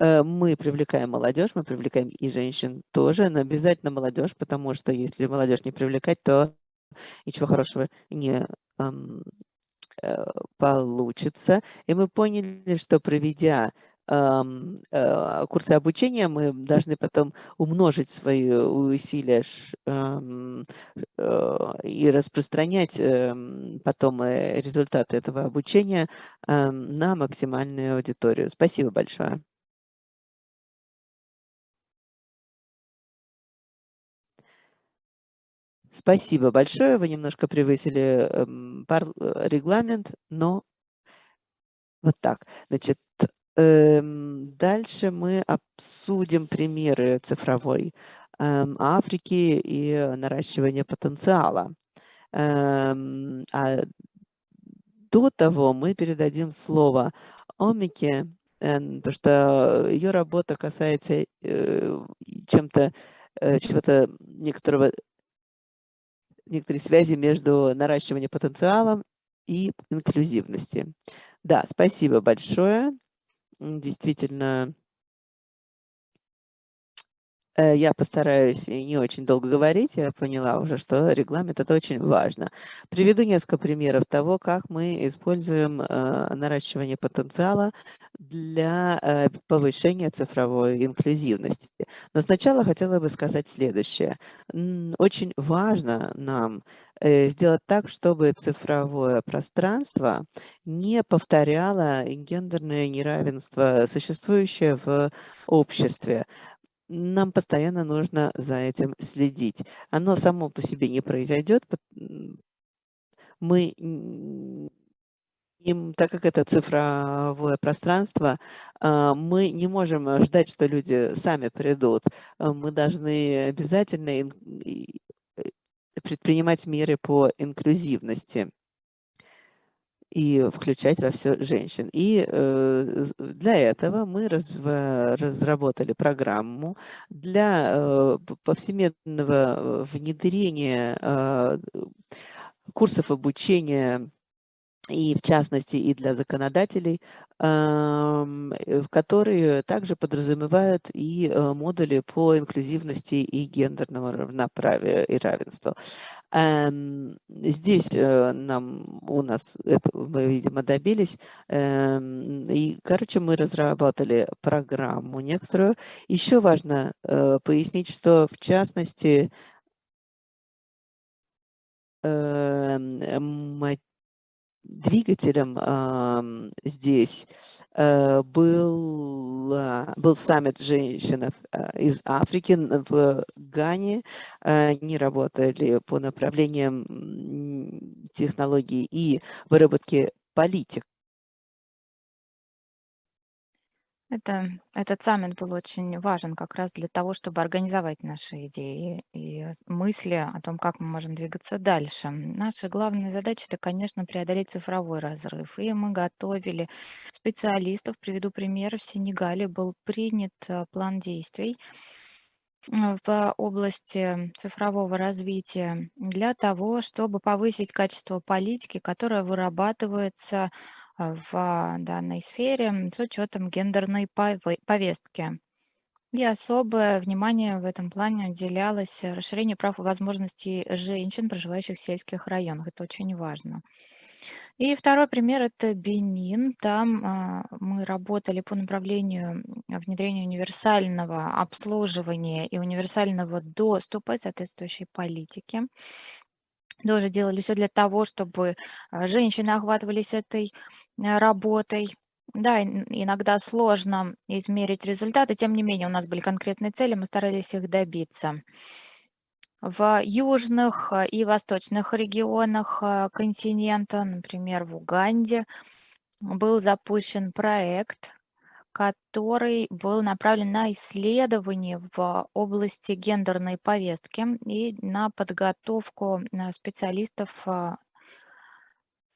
Мы привлекаем молодежь, мы привлекаем и женщин тоже, но обязательно молодежь, потому что если молодежь не привлекать, то ничего хорошего не получится. И мы поняли, что проведя курсы обучения, мы должны потом умножить свои усилия э, и распространять эм, потом э, результаты этого обучения на максимальную аудиторию. Спасибо большое. Спасибо большое. Вы немножко превысили эм, регламент, но вот так. Значит, Эм, дальше мы обсудим примеры цифровой эм, Африки и наращивания потенциала. Эм, а до того мы передадим слово Омике, потому что ее работа касается э, чем-то, э, чего-то некоторого некоторой связи между наращиванием потенциала и инклюзивности. Да, спасибо большое действительно я постараюсь не очень долго говорить, я поняла уже, что регламент – это очень важно. Приведу несколько примеров того, как мы используем э, наращивание потенциала для э, повышения цифровой инклюзивности. Но сначала хотела бы сказать следующее. Очень важно нам сделать так, чтобы цифровое пространство не повторяло гендерное неравенство, существующее в обществе нам постоянно нужно за этим следить. Оно само по себе не произойдет. Мы так как это цифровое пространство, а, мы не можем ждать, что люди сами придут. А, Мы должны обязательно э, предпринимать меры по инклюзивности и включать во все женщин. И э, для этого мы разработали программу для э, повсеместного э, внедрения курсов обучения и в частности и для законодателей, э, которые также подразумевают и э, модули по инклюзивности и гендерному равноправию и равенству. Эм, Здесь э, нам у нас это мы, видимо, добились. Эм, И, короче, мы разработали программу некоторую. Еще важно пояснить, что в частности эм, двигателем здесь э, был, а, был саммит женщин а, из Африки в Гане. Э, Они работали по направлениям технологий и выработки политик. Это, этот саммит был очень важен как раз для того, чтобы организовать наши идеи и с- мысли о том, как мы можем двигаться дальше. Наша главная задача– это, конечно, преодолеть цифровой разрыв. И мы готовили специалистов. Приведу пример. В Сенегале был принят э, план действий э, в области цифрового развития для того, чтобы повысить качество политики, которая вырабатывается э, в данной сфере с учетом гендерной пове- повестки. И особое внимание в этом плане уделялось расширению прав и возможностей женщин, проживающих в сельских районах. Это очень важно. И второй пример– это Бенин. Там а, мы работали по направлению внедрения универсального обслуживания и универсального доступа соответствующей политики. Тоже делали все для того, чтобы а, женщины охватывались этой а, работой. Да, ин- иногда сложно измерить результаты, тем не менее у нас были конкретные цели, мы старались их добиться. В южных а, и восточных регионах а, континента, например, в Уганде, был запущен проект, который был направлен на исследование в области гендерной повестки и на подготовку а, специалистов а,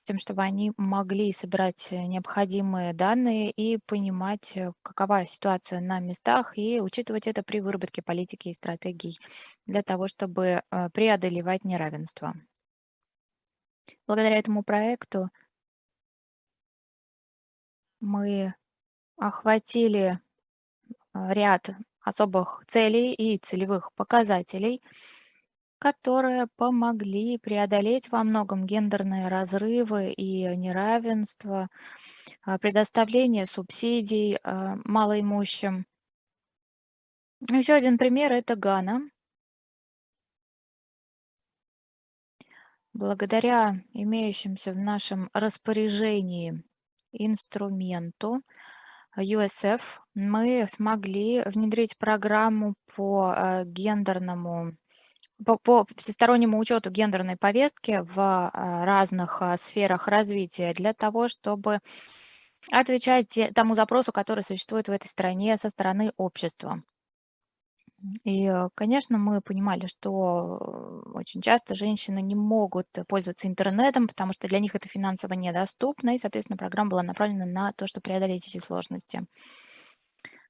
с тем, чтобы они могли собирать э, необходимые данные и понимать, э, какова ситуация на местах, и учитывать это при выработке политики и стратегий для того, чтобы э, преодолевать неравенство. Благодаря этому проекту мы охватили а, ряд особых целей и целевых показателей, которые помогли преодолеть во многом гендерные разрывы и неравенство, а, предоставление субсидий а, малоимущим. Еще один пример– это Гана. Благодаря имеющимся в нашем распоряжении инструменту USF мы смогли внедрить программу по э, гендерному по, по всестороннему учету гендерной повестки в а, разных а, сферах развития для того, чтобы отвечать тому запросу, который существует в этой стране со стороны общества. И, э, конечно, мы понимали, что э, очень часто женщины не могут э, пользоваться интернетом, потому что для них это финансово недоступно, и, соответственно, программа была направлена на то, чтобы преодолеть эти сложности.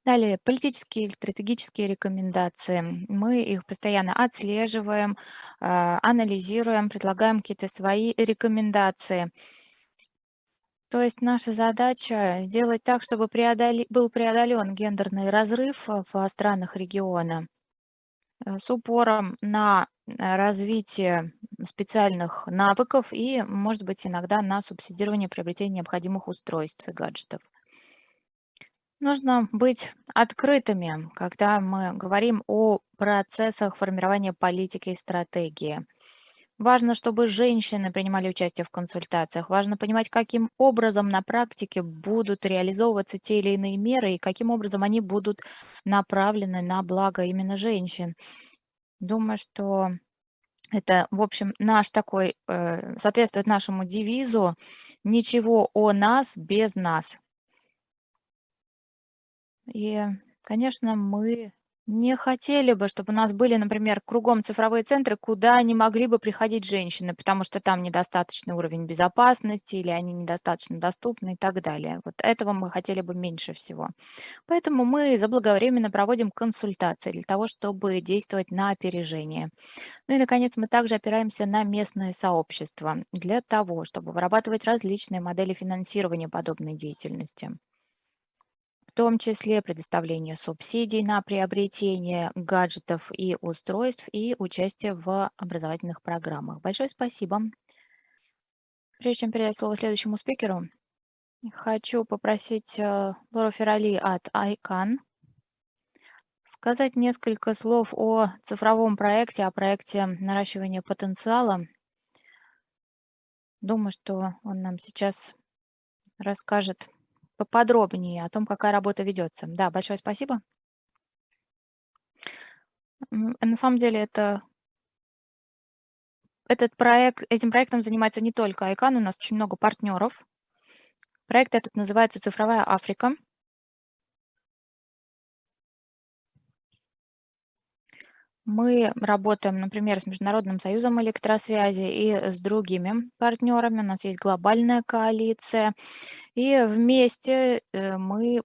Далее, политические и стратегические рекомендации. Мы их постоянно отслеживаем, анализируем, предлагаем какие-то свои рекомендации. То есть наша задача сделать так, чтобы преодоли- был преодолен гендерный разрыв э, в странах региона э, с упором на э, развитие специальных навыков и, может быть, иногда на субсидирование приобретения необходимых устройств и гаджетов. Нужно быть открытыми, когда мы говорим о процессах формирования политики и стратегии. Важно, чтобы женщины принимали участие в консультациях. Важно понимать, каким образом на практике будут реализовываться те или иные меры и каким образом они будут направлены на благо именно женщин. Думаю, что Это, в общем, наш такой, э, соответствует нашему девизу «Ничего о нас без нас». И, конечно, мы не хотели бы, чтобы у нас были, например, кругом цифровые центры, куда не могли бы приходить женщины, потому что там недостаточный уровень безопасности или они недостаточно доступны и так далее. Вот этого мы хотели бы меньше всего. Поэтому мы заблаговременно проводим консультации для того, чтобы действовать на опережение. Ну и, наконец, мы также опираемся на местное сообщество для того, чтобы вырабатывать различные модели финансирования подобной деятельности в том числе предоставление субсидий на приобретение гаджетов и устройств и участие в образовательных программах. Большое спасибо. Прежде чем передать слово следующему спикеру, хочу попросить э, Лору Ферали от ICANN сказать несколько слов о цифровом проекте, о проекте наращивания потенциала. Думаю, что он нам сейчас расскажет поподробнее о том, какая работа ведется. Да, большое спасибо. На самом деле это этот проект, этим проектом занимается не только ICANN, у нас очень много партнеров. Проект этот называется «Цифровая Африка». Мы работаем, например, с Международным союзом электросвязи и с другими партнерами. У нас есть глобальная коалиция. И вместе э, мы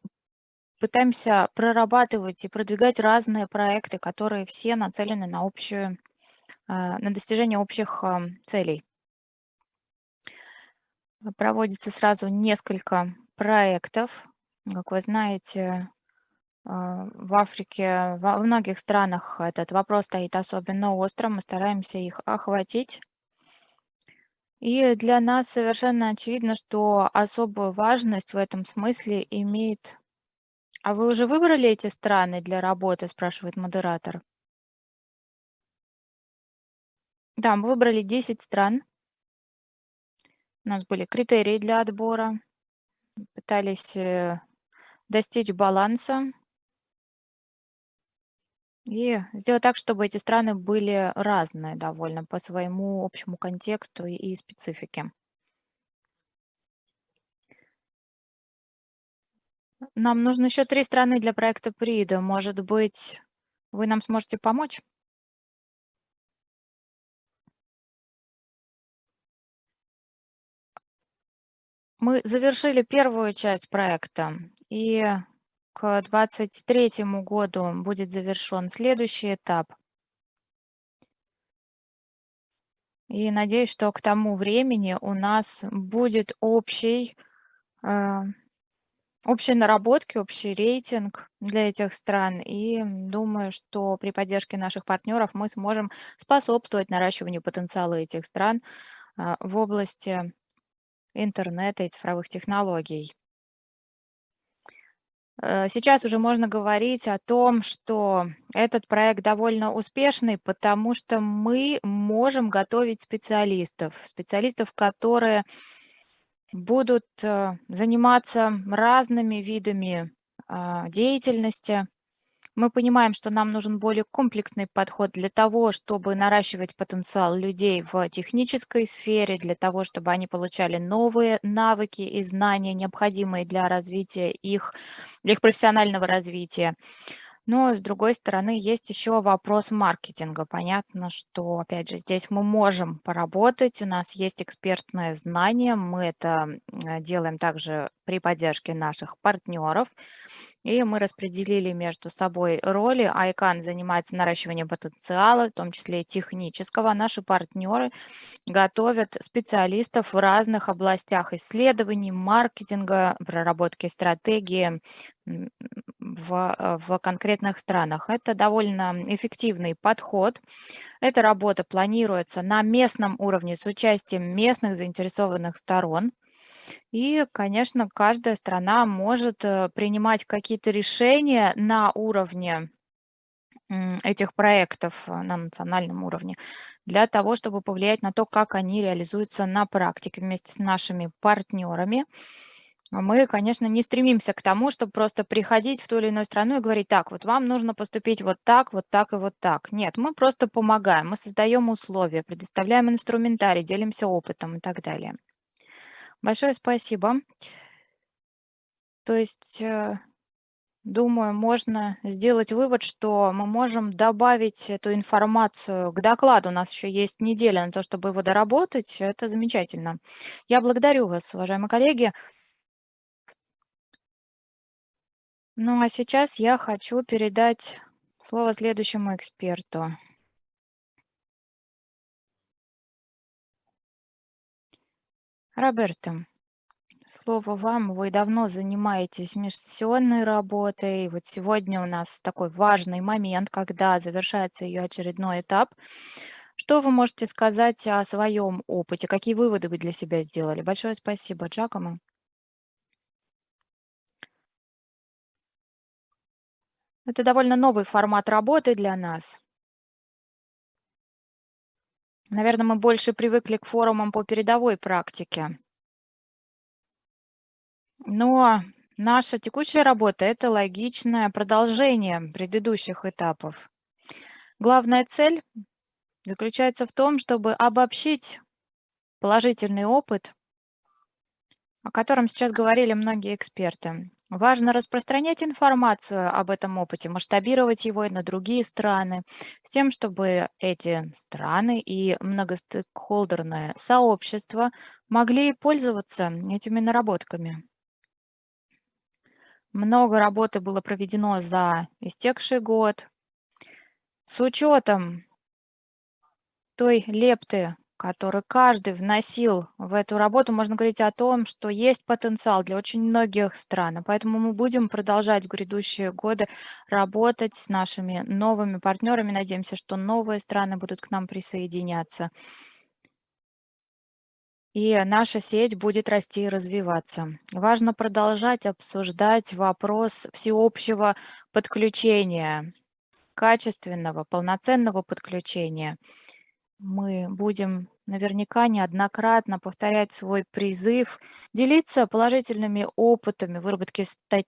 пытаемся прорабатывать и продвигать разные проекты, которые все нацелены на общую, а, на достижение общих а, целей. Проводится сразу несколько проектов. Как вы знаете, в Африке, во многих странах этот вопрос стоит особенно остро. Мы стараемся их охватить. И для нас совершенно очевидно, что особую важность в этом смысле имеет... А вы уже выбрали эти страны для работы, спрашивает модератор. Да, мы выбрали 10 стран. У нас были критерии для отбора. Пытались э, достичь баланса и сделать так, чтобы эти страны были разные довольно по своему общему контексту и, специфике. Нам нужно еще три страны для проекта ПРИДа. Может быть, вы нам сможете помочь? Мы завершили первую часть проекта, и к 2023 году будет завершен следующий этап. И надеюсь, что к тому времени у нас будет общий, э, общие наработки, общий рейтинг для этих стран. И думаю, что при поддержке наших партнеров мы сможем способствовать наращиванию потенциала этих стран э, в области интернета и цифровых технологий. Э, сейчас уже можно говорить о том, что этот проект довольно успешный, потому что мы можем готовить специалистов, специалистов, которые будут э, заниматься разными видами а, деятельности, мы понимаем, что нам нужен более комплексный подход для того, чтобы наращивать потенциал людей в технической сфере, для того, чтобы они получали новые навыки и знания, необходимые для развития их, для их профессионального развития. Но, с другой стороны, есть еще вопрос маркетинга. Понятно, что, опять же, здесь мы можем поработать, у нас есть экспертное знание, мы это делаем также при поддержке наших партнеров. И мы распределили между собой роли. ICANN занимается наращиванием потенциала, в том числе и технического. Наши партнеры готовят специалистов в разных областях исследований, маркетинга, проработки стратегии в, в конкретных странах. Это довольно эффективный подход. Эта работа планируется на местном уровне с участием местных заинтересованных сторон. И, конечно, каждая страна может э, принимать какие-то решения на уровне этих проектов э, на национальном уровне для того, чтобы повлиять на то, как они реализуются на практике вместе с нашими партнерами. Мы, конечно, не стремимся к тому, чтобы просто приходить в ту или иную страну и говорить, так, вот вам нужно поступить вот так, вот так и вот так. Нет, мы просто помогаем, мы создаем условия, предоставляем инструментарий, делимся опытом и так далее. Большое спасибо. То есть, э, думаю, можно сделать вывод, что мы можем добавить эту информацию к докладу. У нас еще есть неделя на то, чтобы его доработать. Это замечательно. Я благодарю вас, уважаемые коллеги. Ну а сейчас я хочу передать слово следующему эксперту. Роберто, слово вам. Вы давно занимаетесь межсессионной работой. Вот сегодня у нас такой важный момент, когда завершается ее очередной этап. Что вы можете сказать о своем опыте? Какие выводы вы для себя сделали? Большое спасибо, Джакомо. Это довольно новый формат работы для нас. Наверное, мы больше привыкли к форумам по передовой практике. Но наша текущая работа – это логичное продолжение предыдущих этапов. Главная цель заключается в том, чтобы обобщить положительный опыт, о котором сейчас говорили многие эксперты. Важно распространять информацию об этом опыте, масштабировать его и на другие страны, с тем, чтобы эти страны и многостейкхолдерное сообщество могли пользоваться этими наработками. Много работы было проведено за истекший год. С учетом той лепты, который каждый вносил в эту работу, можно говорить о том, что есть потенциал для очень многих стран. Поэтому мы будем продолжать в грядущие годы работать с нашими новыми партнерами. Надеемся, что новые страны будут к нам присоединяться. И наша сеть будет расти и развиваться. Важно продолжать обсуждать вопрос всеобщего подключения, качественного, полноценного подключения – мы будем наверняка неоднократно повторять свой призыв, делиться положительными опытами выработки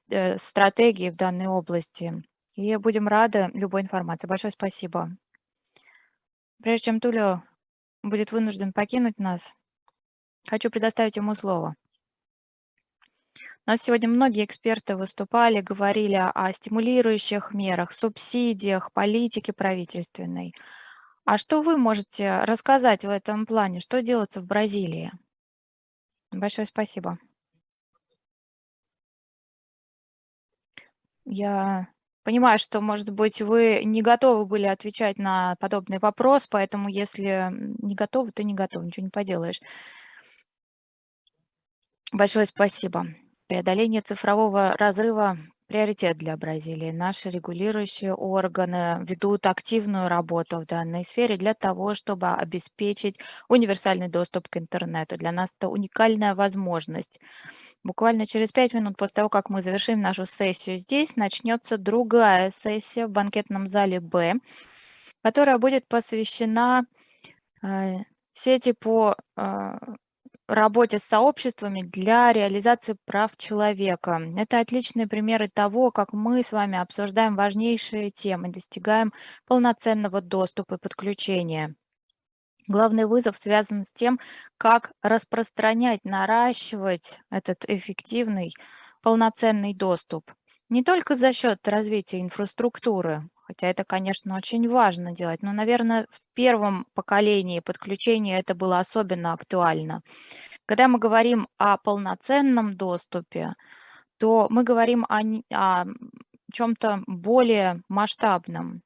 э, стратегии в данной области. И будем рады любой информации. Большое спасибо. Прежде чем Тулио будет вынужден покинуть нас, хочу предоставить ему слово. У нас сегодня многие эксперты выступали, говорили о стимулирующих мерах, субсидиях, политике правительственной – а что вы можете рассказать в этом плане? Что делается в Бразилии? Большое спасибо. Я понимаю, что, может быть, вы не готовы были отвечать на подобный вопрос, поэтому если не готовы, то не готовы, ничего не поделаешь. Большое спасибо. Преодоление цифрового разрыва приоритет для Бразилии. Наши регулирующие органы ведут активную работу в данной сфере для того, чтобы обеспечить универсальный доступ к интернету. Для нас это уникальная возможность. Буквально через пять минут после того, как мы завершим нашу сессию здесь, начнется другая сессия в банкетном зале «Б», которая будет посвящена э, сети по э, работе с сообществами для реализации прав человека. Это отличные примеры того, как мы с вами обсуждаем важнейшие темы, достигаем полноценного доступа и подключения. Главный вызов связан с тем, как распространять, наращивать этот эффективный, полноценный доступ. Не только за счет развития инфраструктуры, хотя это, конечно, очень важно делать, но, наверное, в первом поколении подключения это было особенно актуально. Когда мы говорим о полноценном доступе, то мы говорим о, о чем-то более масштабном.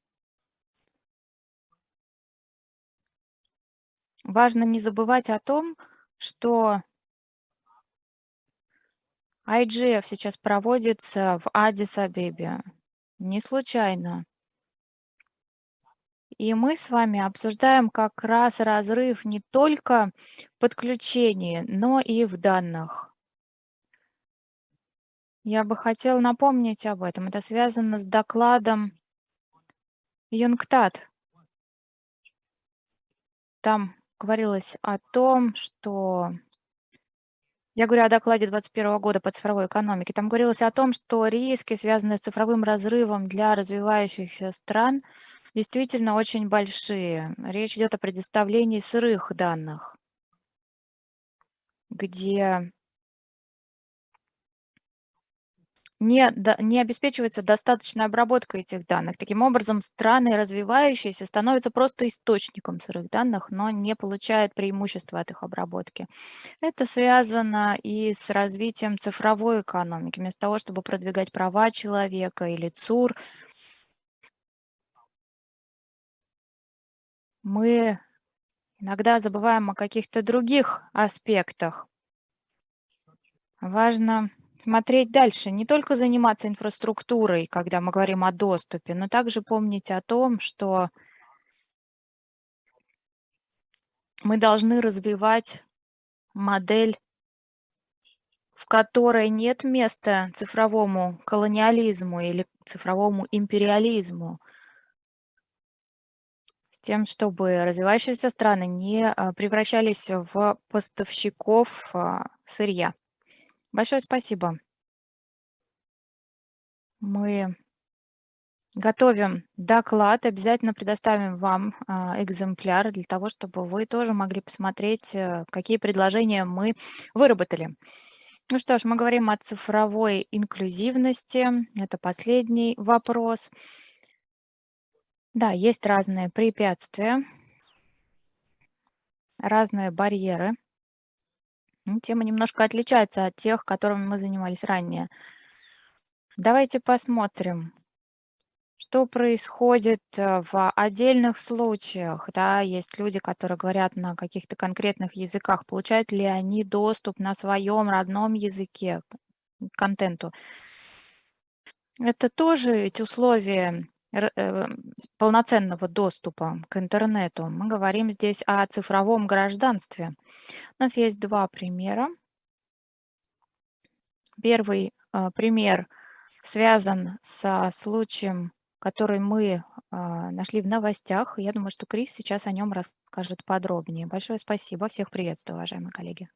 Важно не забывать о том, что IGF сейчас проводится в Адис-Абебе. Не случайно. И мы с вами обсуждаем как раз разрыв не только в подключении, но и в данных. Я бы хотела напомнить об этом. Это связано с докладом Юнгтат. Там говорилось о том, что Я говорю о докладе 2021 года по цифровой экономике. Там говорилось о том, что риски, связанные с цифровым разрывом для развивающихся стран, действительно очень большие. Речь идет о предоставлении сырых данных, где не, не обеспечивается достаточная обработка этих данных. Таким образом, страны развивающиеся становятся просто источником сырых данных, но не получают преимущества от их обработки. Это связано и с развитием цифровой экономики. Вместо того, чтобы продвигать права человека или ЦУР, мы иногда забываем о каких-то других аспектах. Важно смотреть дальше, не только заниматься инфраструктурой, когда мы говорим о доступе, но также помнить о том, что мы должны развивать модель, в которой нет места цифровому колониализму или цифровому империализму, тем, чтобы развивающиеся страны не а, превращались в поставщиков а, сырья. Большое спасибо. Мы готовим доклад, обязательно предоставим вам а, экземпляр для того, чтобы вы тоже могли посмотреть, э, какие предложения мы выработали. Ну что ж, мы говорим о цифровой инклюзивности. Это последний вопрос. Да, есть разные препятствия, разные барьеры. Ну, Тема немножко отличается от тех, которыми мы занимались ранее. Давайте посмотрим, что происходит э, в отдельных случаях. Да, есть люди, которые говорят на каких-то конкретных языках. Получают ли они доступ на своем родном языке к контенту? Это тоже ведь условия полноценного доступа к интернету. Мы говорим здесь о цифровом гражданстве. У нас есть два примера. Первый а, пример связан со случаем, который мы а, нашли в новостях. Я думаю, что Крис сейчас о нем расскажет подробнее. Большое спасибо. Всех приветствую, уважаемые коллеги.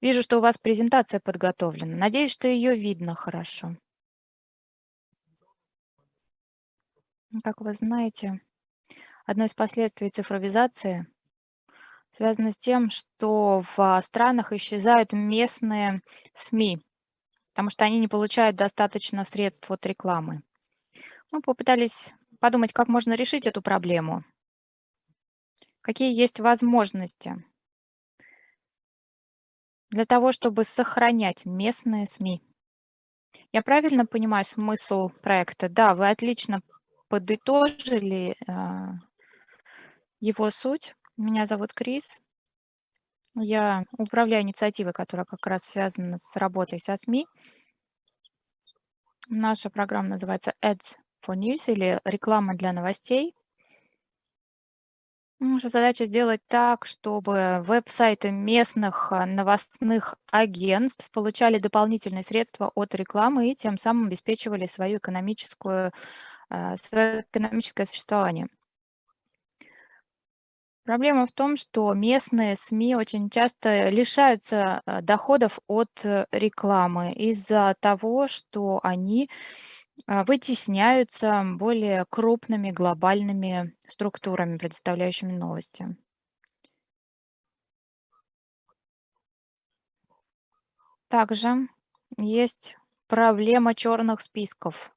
Вижу, что у вас презентация подготовлена. Надеюсь, что ее видно хорошо. Ну, Как вы знаете, одно из последствий цифровизации связано с тем, что в странах исчезают местные СМИ, потому что они не получают достаточно средств от рекламы. Мы попытались подумать, как можно решить эту проблему, какие есть возможности для того, чтобы сохранять местные СМИ. Я правильно понимаю смысл проекта? Да, вы отлично подытожили а, его суть. Меня зовут Крис. Я управляю инициативой, которая как раз связана с работой со СМИ. Наша программа называется Ads for News или реклама для новостей. Наша задача сделать так, чтобы веб-сайты местных а, новостных агентств получали дополнительные средства от рекламы и тем самым обеспечивали свою экономическую, свое экономическое существование. Проблема в том, что местные СМИ очень часто лишаются а, доходов от э, рекламы из-за того, что они а, вытесняются более крупными глобальными структурами, предоставляющими новости. Также есть проблема черных списков.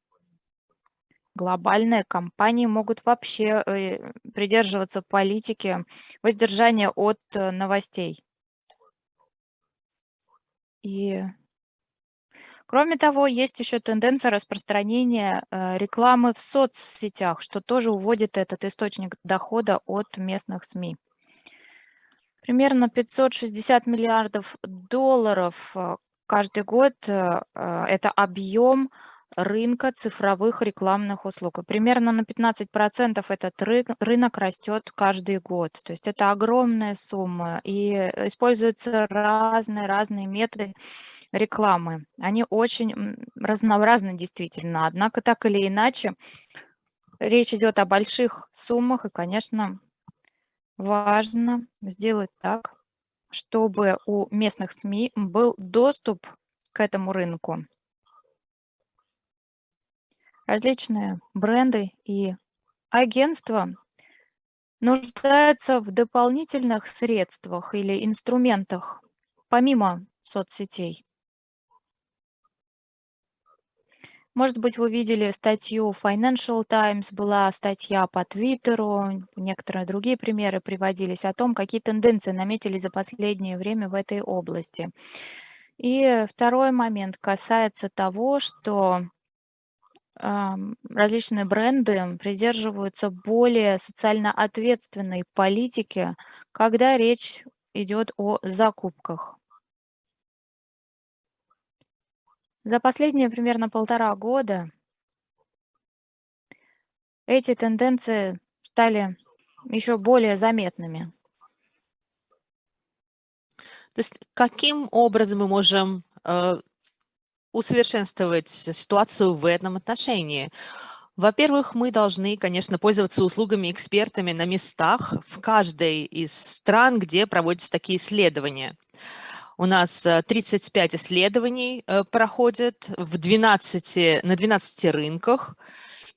Глобальные компании могут вообще э, придерживаться политики воздержания от э, новостей. И Кроме того, есть еще тенденция распространения э, рекламы в соцсетях, что тоже уводит этот источник дохода от местных СМИ. Примерно 560 миллиардов долларов каждый год это объем рынка цифровых рекламных услуг. И примерно на 15% этот ры- рынок растет каждый год. То есть это огромная сумма. И используются разные-разные методы рекламы. Они очень разнообразны действительно. Однако так или иначе, речь идет о больших суммах. И, конечно, важно сделать так, чтобы у местных СМИ был доступ к этому рынку. Различные бренды и агентства нуждаются в дополнительных средствах или инструментах, помимо соцсетей. Может быть, вы видели статью Financial Times, была статья по Твиттеру, некоторые другие примеры приводились о том, какие тенденции наметились за последнее время в этой области. И второй момент касается того, что различные бренды придерживаются более социально ответственной политики, когда речь идет о закупках. За последние примерно полтора года эти тенденции стали еще более заметными. То есть каким образом мы можем э, усовершенствовать ситуацию в этом отношении? Во-первых, мы должны, конечно, пользоваться услугами экспертами на местах в каждой из стран, где проводятся такие исследования. У нас 35 э, исследований э, проходят в 12, на 12 рынках.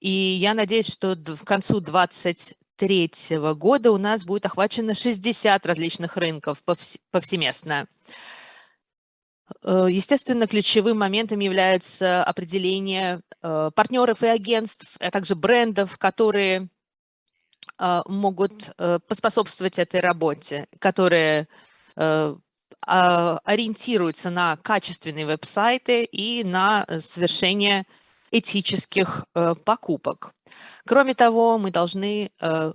И я надеюсь, что к концу 2023 года у нас будет охвачено 60 различных рынков повсеместно. Э, естественно, ключевым моментом является определение партнеров и агентств, а также брендов, которые могут поспособствовать этой работе, которые а, ориентируется на качественные веб-сайты и на э, совершение этических э, покупок. Кроме того, мы должны э,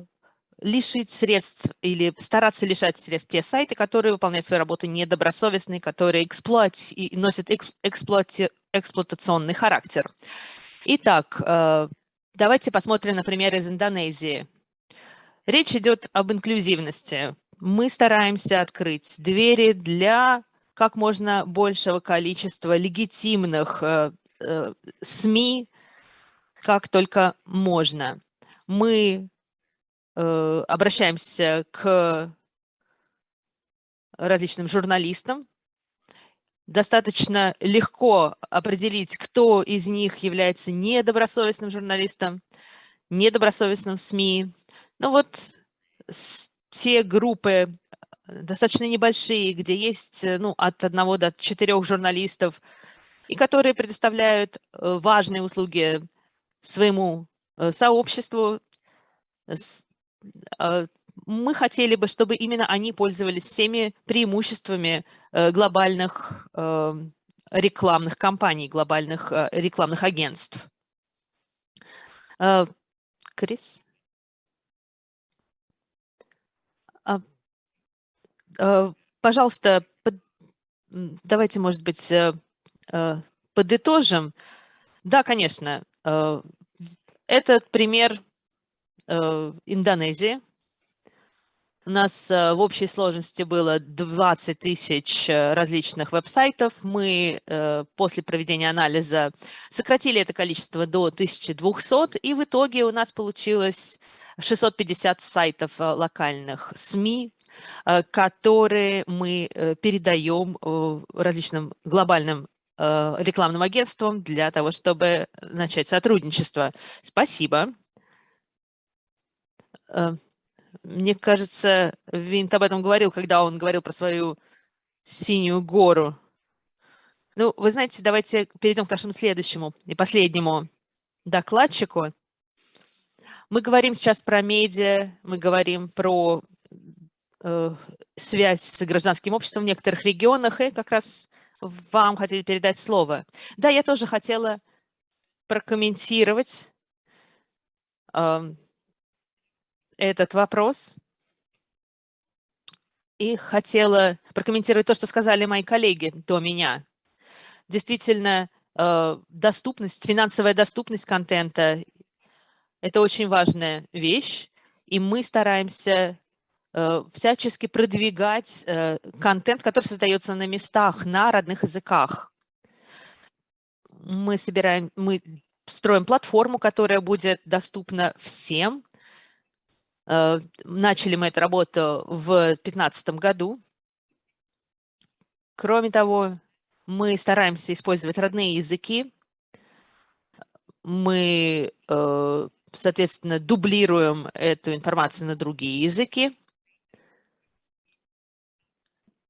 лишить средств или стараться лишать средств те сайты, которые выполняют свою работу недобросовестно, которые эксплуати и носят эксплуати эксплуатационный характер. Итак, давайте посмотрим, например, из Индонезии. Речь идет об инклюзивности мы стараемся открыть двери для как можно большего количества легитимных э, э, СМИ, как только можно. Мы э, обращаемся к различным журналистам. Достаточно легко определить, кто из них является недобросовестным журналистом, недобросовестным СМИ. Ну вот те группы э, достаточно небольшие, где есть э, ну, от одного до четырех журналистов, и которые предоставляют э, важные услуги своему сообществу. Мы хотели бы, чтобы именно они пользовались всеми преимуществами глобальных рекламных кампаний, глобальных рекламных агентств. Крис? Пожалуйста, давайте, может быть, э, э, подытожим. Да, конечно, э, этот пример Индонезии. У нас в общей сложности было 20 тысяч различных веб-сайтов. Мы после проведения анализа сократили это количество до 1200, и в итоге у нас получилось 650 сайтов э, локальных СМИ, э, которые мы э, передаем различным глобальным рекламным агентствам для того, чтобы начать сотрудничество. Спасибо. Мне кажется, Винт об этом говорил, когда он говорил про свою синюю гору. Ну, вы знаете, давайте перейдем к нашему следующему и последнему докладчику. Мы говорим сейчас про медиа, мы говорим про э, связь с гражданским обществом в некоторых регионах, и как раз вам хотели передать слово. Да, я тоже хотела прокомментировать э, этот вопрос. И хотела прокомментировать то, что сказали мои коллеги до меня. Действительно, э, доступность, финансовая доступность контента это очень важная вещь, и мы стараемся э, всячески продвигать э, контент, который создается на местах, на родных языках. Мы собираем, мы строим платформу, которая будет доступна всем. Э, начали мы эту работу в 2015 году. Кроме того, мы стараемся использовать родные языки. Мы, э, соответственно, дублируем эту информацию на другие языки.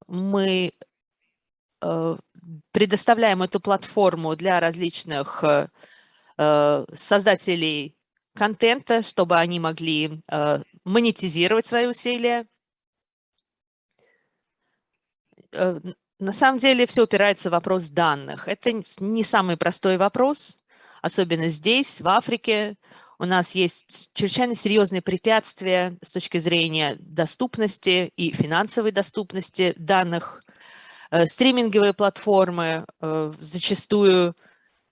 Мы э, предоставляем эту платформу для различных создателей контента, чтобы они могли монетизировать свои усилия. На самом деле все упирается в вопрос данных. Это не самый простой вопрос, особенно здесь, в Африке. У нас есть чрезвычайно серьезные препятствия с точки зрения доступности и финансовой доступности данных. Э, стриминговые платформы э, зачастую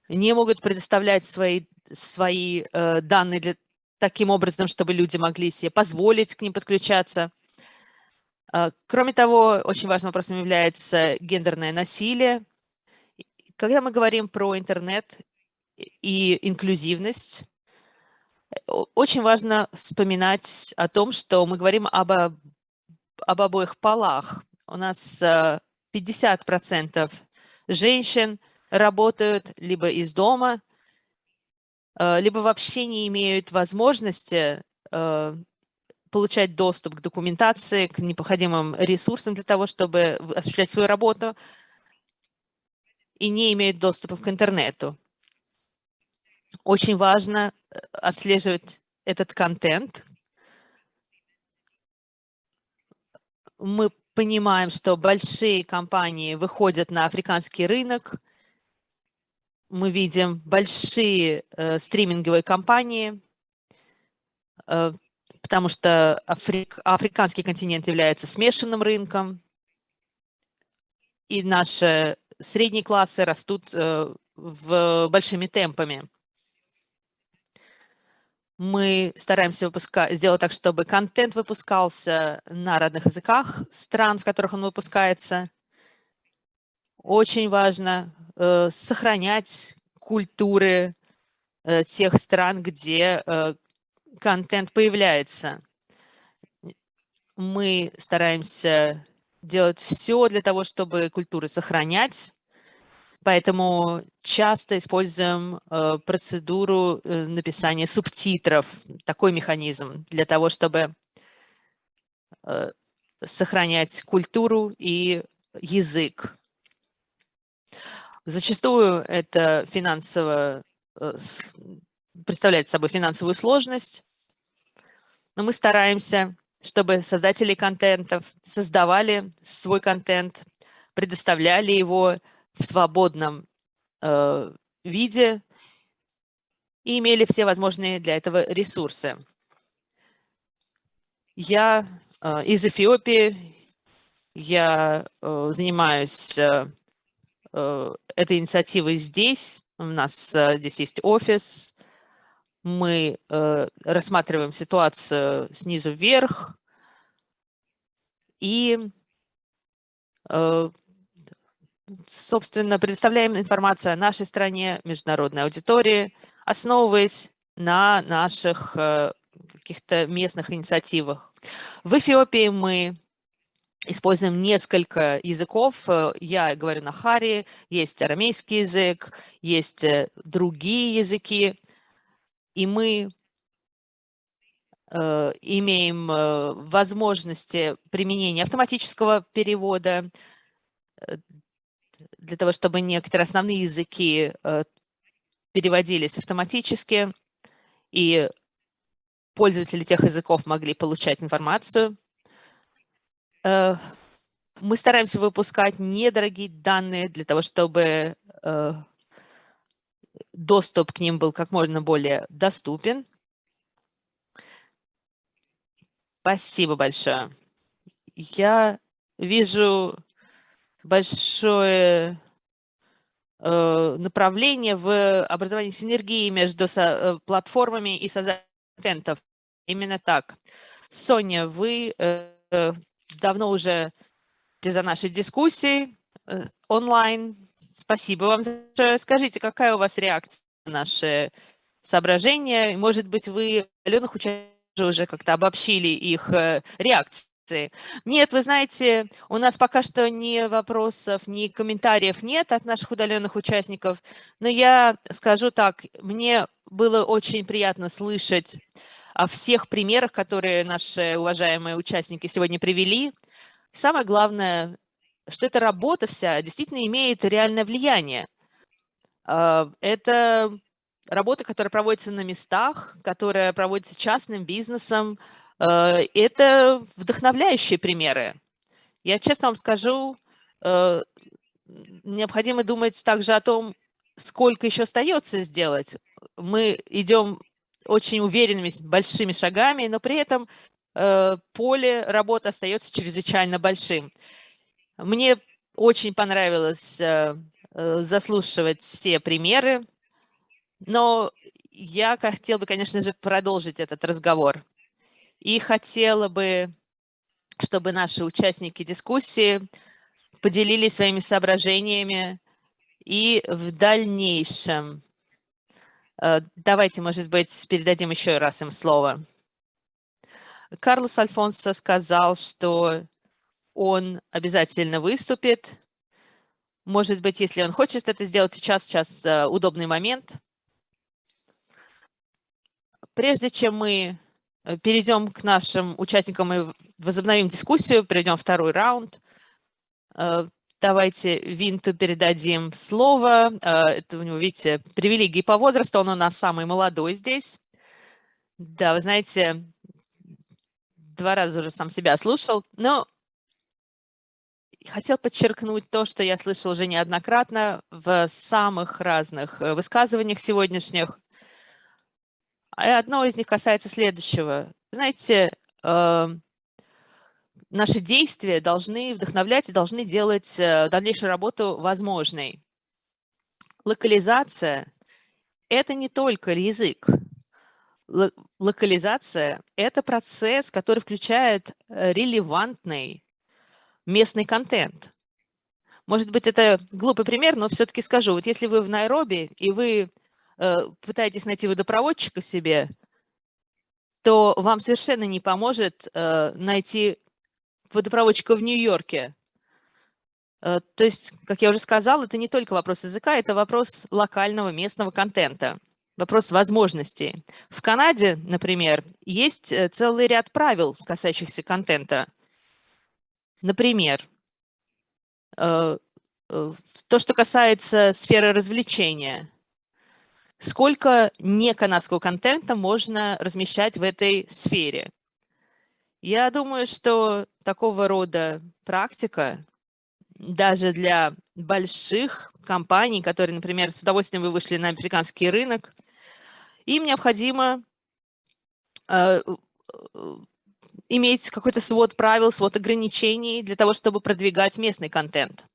не могут предоставлять свои, свои э, данные для, таким образом, чтобы люди могли себе позволить к ним подключаться. А, кроме того, очень важным вопросом является гендерное насилие. Когда мы говорим про интернет и инклюзивность, очень важно вспоминать о том, что мы говорим об, об обоих полах. У нас 50% а, женщин работают либо из дома, либо вообще не имеют возможности получать доступ к документации, к необходимым ресурсам для того, чтобы осуществлять свою работу, и не имеют доступа к интернету. Очень важно э, отслеживать этот контент. Мы понимаем, что большие компании выходят на африканский рынок. Мы видим большие э, стриминговые компании, э, потому что Африк, африканский континент является смешанным рынком, и наши средние классы растут э, в большими темпами. Мы стараемся выпускать, сделать так, чтобы контент выпускался на родных языках стран, в которых он выпускается. Очень важно э, сохранять культуры э, тех стран, где э, контент появляется. Мы стараемся делать все для того, чтобы культуры сохранять, поэтому часто используем э, процедуру э, написания субтитров, такой механизм, для того, чтобы э, сохранять культуру и язык. Зачастую это финансово представляет собой финансовую сложность, но мы стараемся, чтобы создатели контентов создавали свой контент, предоставляли его в свободном э, виде и имели все возможные для этого ресурсы. Я э, из Эфиопии, я э, занимаюсь э, э этой инициативой здесь, у нас э, здесь есть офис, мы э, рассматриваем ситуацию снизу вверх и, э, собственно, предоставляем информацию о нашей стране, международной аудитории, основываясь на наших э, каких-то местных инициативах. В Эфиопии мы используем несколько языков. Э, я говорю на хари, есть арамейский язык, есть э, другие языки и мы э, имеем возможности применения автоматического перевода для того, чтобы некоторые основные языки переводились автоматически, и пользователи тех языков могли получать информацию. Мы стараемся выпускать недорогие данные для того, чтобы доступ к ним был как можно более доступен. Спасибо большое. Я вижу большое э, направление в образовании синергии между э, платформами и создателями Именно так. Соня, вы э, э давно уже за нашей дискуссией э, онлайн Спасибо вам. Скажите, какая у вас реакция на наши соображения? Может быть, вы, Аленах, уже как-то обобщили их э, реакции? Нет, вы знаете, у нас пока что ни вопросов, ни комментариев нет от наших удаленных участников, но я скажу так, мне было очень приятно слышать всех примерах, которые наши уважаемые участники сегодня привели. Самое главное, что эта работа вся действительно имеет реальное влияние. А, это работа, которая проводится на местах, которая проводится частным бизнесом. А, это вдохновляющие примеры. Я честно вам скажу, а, необходимо думать также о том, сколько еще остается сделать. Мы идем очень уверенными, большими шагами, но при этом поле работы остается чрезвычайно большим. Мне очень понравилось э, э, заслушивать все примеры, но я хотела бы, конечно же, продолжить этот разговор. И хотела бы, чтобы наши участники дискуссии поделились своими соображениями и в дальнейшем. Э, давайте, может быть, передадим еще раз им слово. Карлос Альфонсо сказал, что он обязательно выступит. Может быть, если он хочет это сделать сейчас, сейчас э, удобный момент. Прежде чем мы э, перейдем к нашим участникам и возобновим дискуссию, перейдем второй раунд, давайте Винту передадим слово. Это у него, видите, привилегии по возрасту, он у нас самый молодой здесь. Да, вы знаете, два раза уже сам себя слушал, но хотел подчеркнуть то, что я слышал уже неоднократно в самых разных э, высказываниях сегодняшних. И одно из них касается следующего. Знаете, э, наши действия должны вдохновлять и должны делать э, дальнейшую работу возможной. Локализация – это не только язык. Локализация – это процесс, который включает релевантный, местный контент. Может быть, это глупый пример, но все-таки скажу. Вот если вы в Найроби, и вы э, пытаетесь найти водопроводчика себе, то вам совершенно не поможет э, найти водопроводчика в Нью-Йорке. Э, то есть, как я уже сказала, это не только вопрос языка, это вопрос локального местного контента, вопрос возможностей. В Канаде, например, есть э, целый ряд правил, касающихся контента. Например, э, то, что касается сферы развлечения. Сколько неканадского контента можно размещать в этой сфере? Я думаю, что такого рода практика даже для больших компаний, которые, например, с удовольствием вы вышли на американский рынок, им необходимо э, иметь какой-то свод правил, свод ограничений для того, чтобы продвигать местный контент.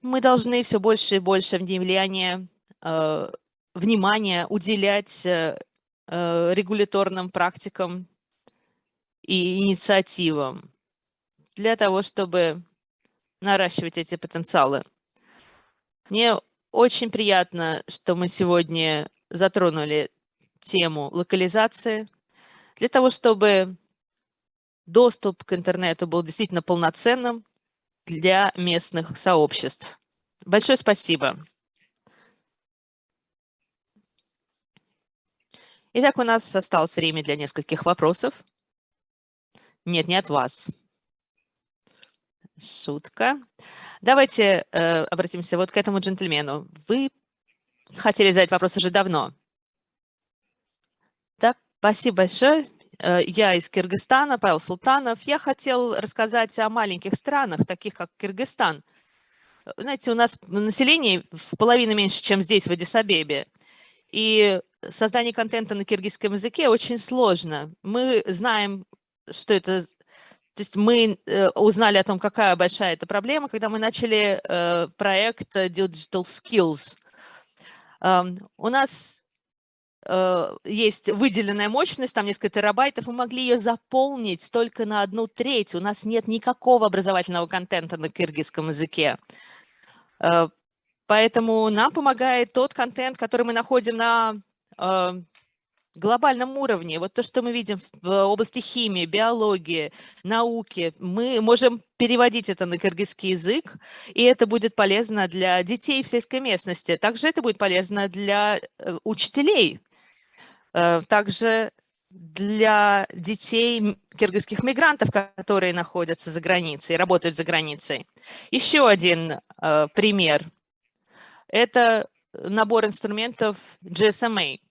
Мы должны все больше и больше влияния, э, внимания уделять э, регуляторным практикам и инициативам для того, чтобы наращивать эти потенциалы. Мне очень приятно, что мы сегодня затронули тему локализации, для того, чтобы доступ к интернету был действительно полноценным для местных сообществ. Большое спасибо. Итак, у нас осталось время для нескольких вопросов. Нет, не от вас. Шутка. Давайте э, обратимся вот к этому джентльмену. Вы хотели задать вопрос уже давно. Спасибо большое. Э, я из Кыргызстана, Павел Султанов. Я хотел рассказать о маленьких странах, таких как Кыргызстан. Знаете, у нас население в половину меньше, чем здесь, в Адисабебе. И создание контента на киргизском языке очень сложно. Мы знаем, что это... То есть мы э, узнали о том, какая большая эта проблема, когда мы начали э, проект Digital Skills. Эм, у нас Э, есть выделенная мощность, там несколько терабайтов, мы могли ее заполнить только на одну треть. У нас нет никакого образовательного контента на киргизском языке. Поэтому нам помогает тот контент, который мы находим на глобальном уровне. Вот то, что мы видим в области химии, биологии, науки, мы можем переводить это на кыргызский язык, и это будет полезно для детей в сельской местности. Также это будет полезно для э, учителей, э, также для детей киргизских мигрантов, которые находятся за границей, работают за границей. Еще один э, пример – это набор инструментов GSMA –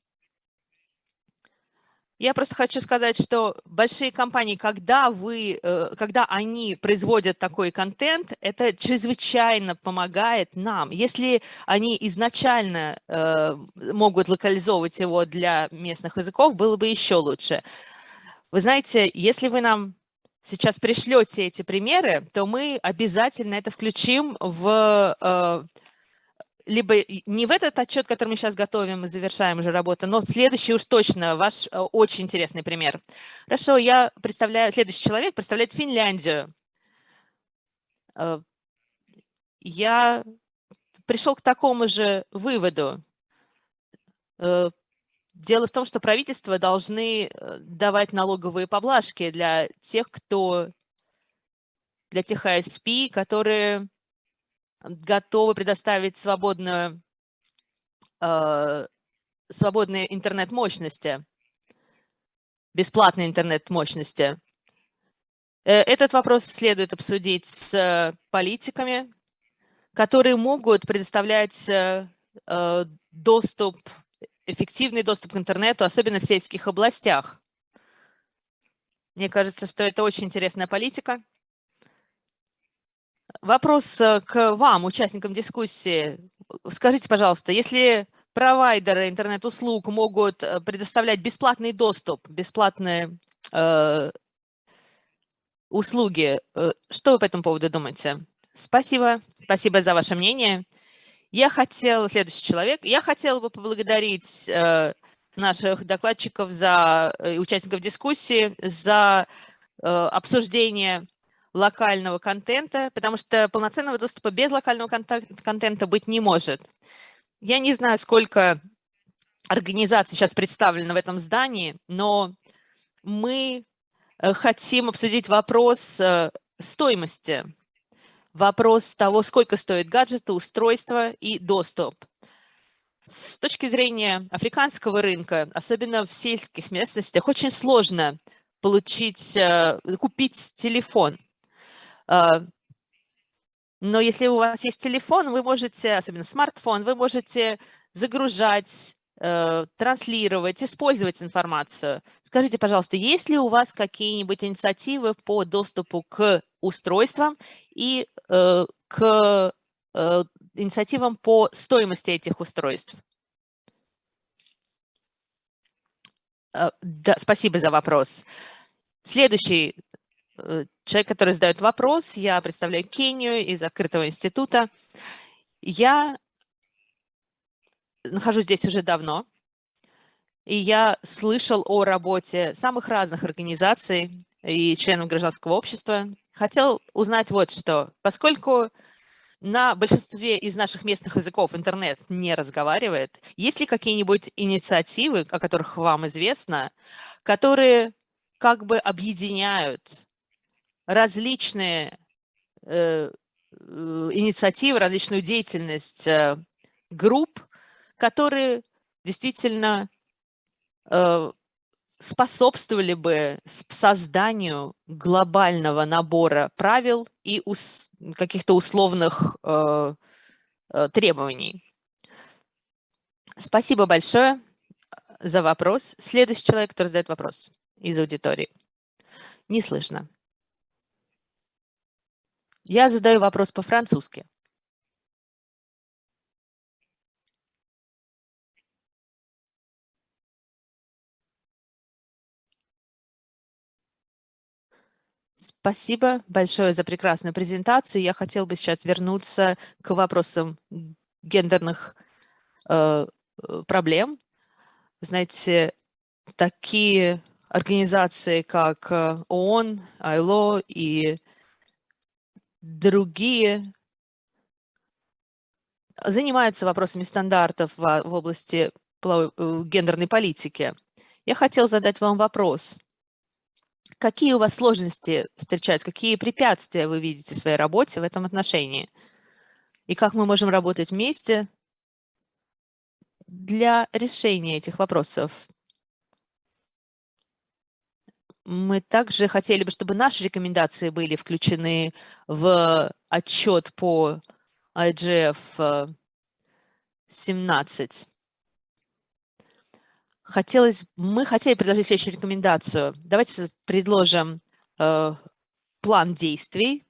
я просто хочу сказать, что большие компании, когда, вы, э, когда они производят такой контент, это чрезвычайно помогает нам. Если они изначально э, могут локализовывать его для местных языков, было бы еще лучше. Вы знаете, если вы нам сейчас пришлете эти примеры, то мы обязательно это включим в э, либо не в этот отчет, который мы сейчас готовим и завершаем уже работу, но следующий уж точно, ваш э, очень интересный пример. Хорошо, я представляю, следующий человек представляет Финляндию. Э, я пришел к такому же выводу. Э, дело в том, что правительства должны давать налоговые поблажки для тех, кто, для тех ISP, которые готовы предоставить свободную, э, свободные интернет-мощности, бесплатные интернет-мощности. Э, этот вопрос следует обсудить с политиками, которые могут предоставлять э, доступ, эффективный доступ к интернету, особенно в сельских областях. Мне кажется, что это очень интересная политика. Вопрос э, к вам, участникам дискуссии. Скажите, пожалуйста, если провайдеры интернет-услуг могут э, предоставлять бесплатный доступ, бесплатные э, услуги, э, что вы по этому поводу думаете? Спасибо, спасибо за ваше мнение. Я хотел, следующий человек, я хотела бы поблагодарить э, наших докладчиков, за э, участников дискуссии, за обсуждение локального контента, потому что полноценного доступа без локального контента быть не может. Я не знаю, сколько организаций сейчас представлено в этом здании, но мы э, хотим обсудить вопрос э, стоимости, вопрос того, сколько стоит гаджеты, устройства и доступ. С точки зрения африканского рынка, особенно в сельских местностях, очень сложно получить, э, купить телефон – но если у вас есть телефон, вы можете, особенно смартфон, вы можете загружать, э, транслировать, использовать информацию. Скажите, пожалуйста, есть ли у вас какие-нибудь инициативы по доступу к устройствам и э, к э, инициативам по стоимости этих устройств? Да, спасибо за вопрос. Следующий человек, который задает вопрос. Я представляю Кению из открытого института. Я нахожусь здесь уже давно, и я слышал о работе самых разных организаций и членов гражданского общества. Хотел узнать вот что. Поскольку на большинстве из наших местных языков интернет не разговаривает, есть ли какие-нибудь инициативы, о которых вам известно, которые как бы объединяют различные э, э, инициативы, различную деятельность э, групп, которые действительно способствовали бы созданию глобального набора правил и ус, каких-то условных э, требований. Спасибо большое за вопрос. Следующий человек, который задает вопрос из аудитории. Не слышно. Я задаю вопрос по-французски. Спасибо большое за прекрасную презентацию. Я хотел бы сейчас вернуться к вопросам гендерных э, проблем. Знаете, такие организации, как э, ООН, АИЛО и другие занимаются вопросами стандартов в, в области э, гендерной политики. Я хотел задать вам вопрос. Какие у вас сложности встречаются, какие препятствия вы видите в своей работе в этом отношении? И как мы можем работать вместе для решения этих вопросов? Мы также хотели бы, чтобы наши рекомендации были включены в отчет по IGF 17. Хотелось, мы хотели предложить следующую рекомендацию. Давайте предложим э, план действий,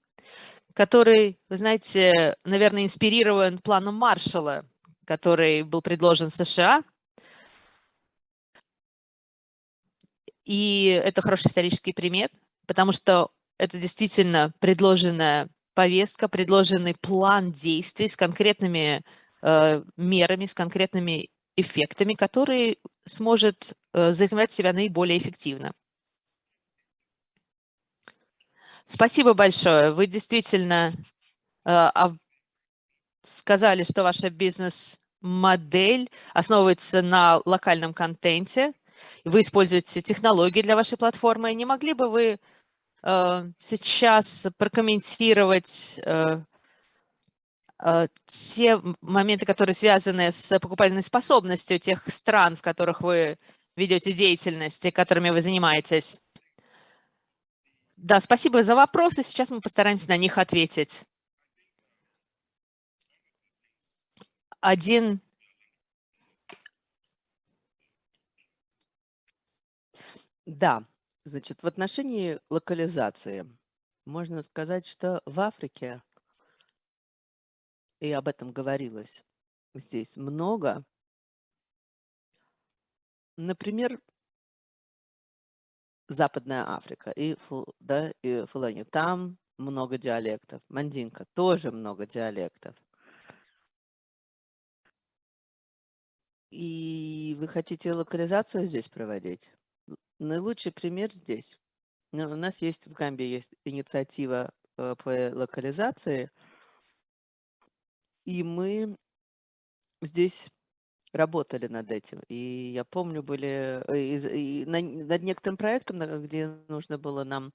который, вы знаете, наверное, инспирирован планом Маршалла, который был предложен США. И это хороший исторический пример, потому что это действительно предложенная повестка, предложенный план действий с конкретными э, мерами, с конкретными эффектами, который сможет э, зарекомендовать себя наиболее эффективно. Спасибо большое. Вы действительно э, сказали, что ваша бизнес-модель основывается на локальном контенте. Вы используете технологии для вашей платформы. Не могли бы вы э, сейчас прокомментировать Э, те моменты, которые связаны с покупательной способностью тех стран, в которых вы ведете деятельность и которыми вы занимаетесь. Да, спасибо за вопросы. Сейчас мы постараемся на них ответить. Один Да, значит, в отношении локализации можно сказать, что в Африке и об этом говорилось здесь много. Например, Западная Африка и, да, и Фулани. Там много диалектов. Мандинка тоже много диалектов. И вы хотите локализацию здесь проводить? Наилучший пример здесь. Ну, у нас есть в Гамбии есть инициатива э, по локализации – и мы здесь работали над этим. И я помню, были э, и, и над некоторым проектом, где нужно было нам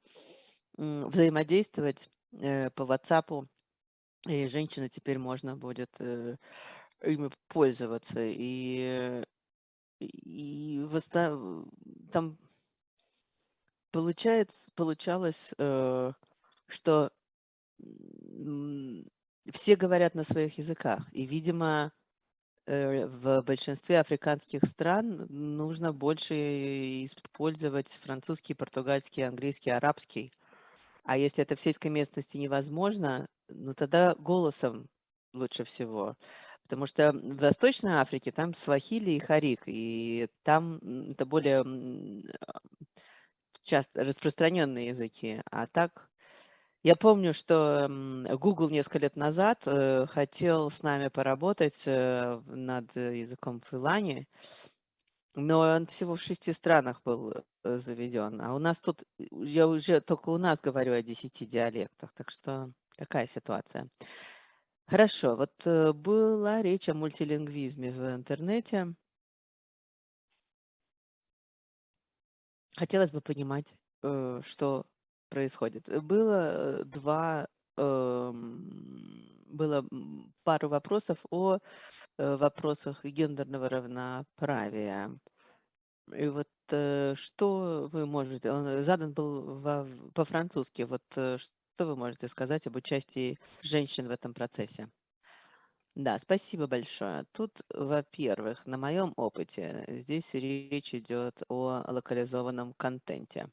взаимодействовать э, по WhatsApp, и женщины теперь можно будет э, ими пользоваться. И, и восста... там получается, получалось, что все говорят на своих языках. И, видимо, э, в большинстве африканских стран нужно больше использовать французский, португальский, английский, арабский. А если это в сельской местности невозможно, ну тогда голосом лучше всего. Потому что в Восточной Африке там свахили и харик, и там это более часто распространенные языки. А так я помню, что Google несколько лет назад э, хотел с нами поработать э, над языком Филани, но он всего в шести странах был э, заведен. А у нас тут, я уже только у нас говорю о десяти диалектах, так что такая ситуация. Хорошо, вот была речь о мультилингвизме в интернете. Хотелось бы понимать, что происходит. Э, было два, эм, было пару вопросов о э, вопросах гендерного равноправия. И вот э, что вы можете, он задан был по-французски, вот что вы можете сказать об участии женщин в этом процессе? Да, спасибо большое. Тут, во-первых, на моем опыте здесь речь идет о локализованном контенте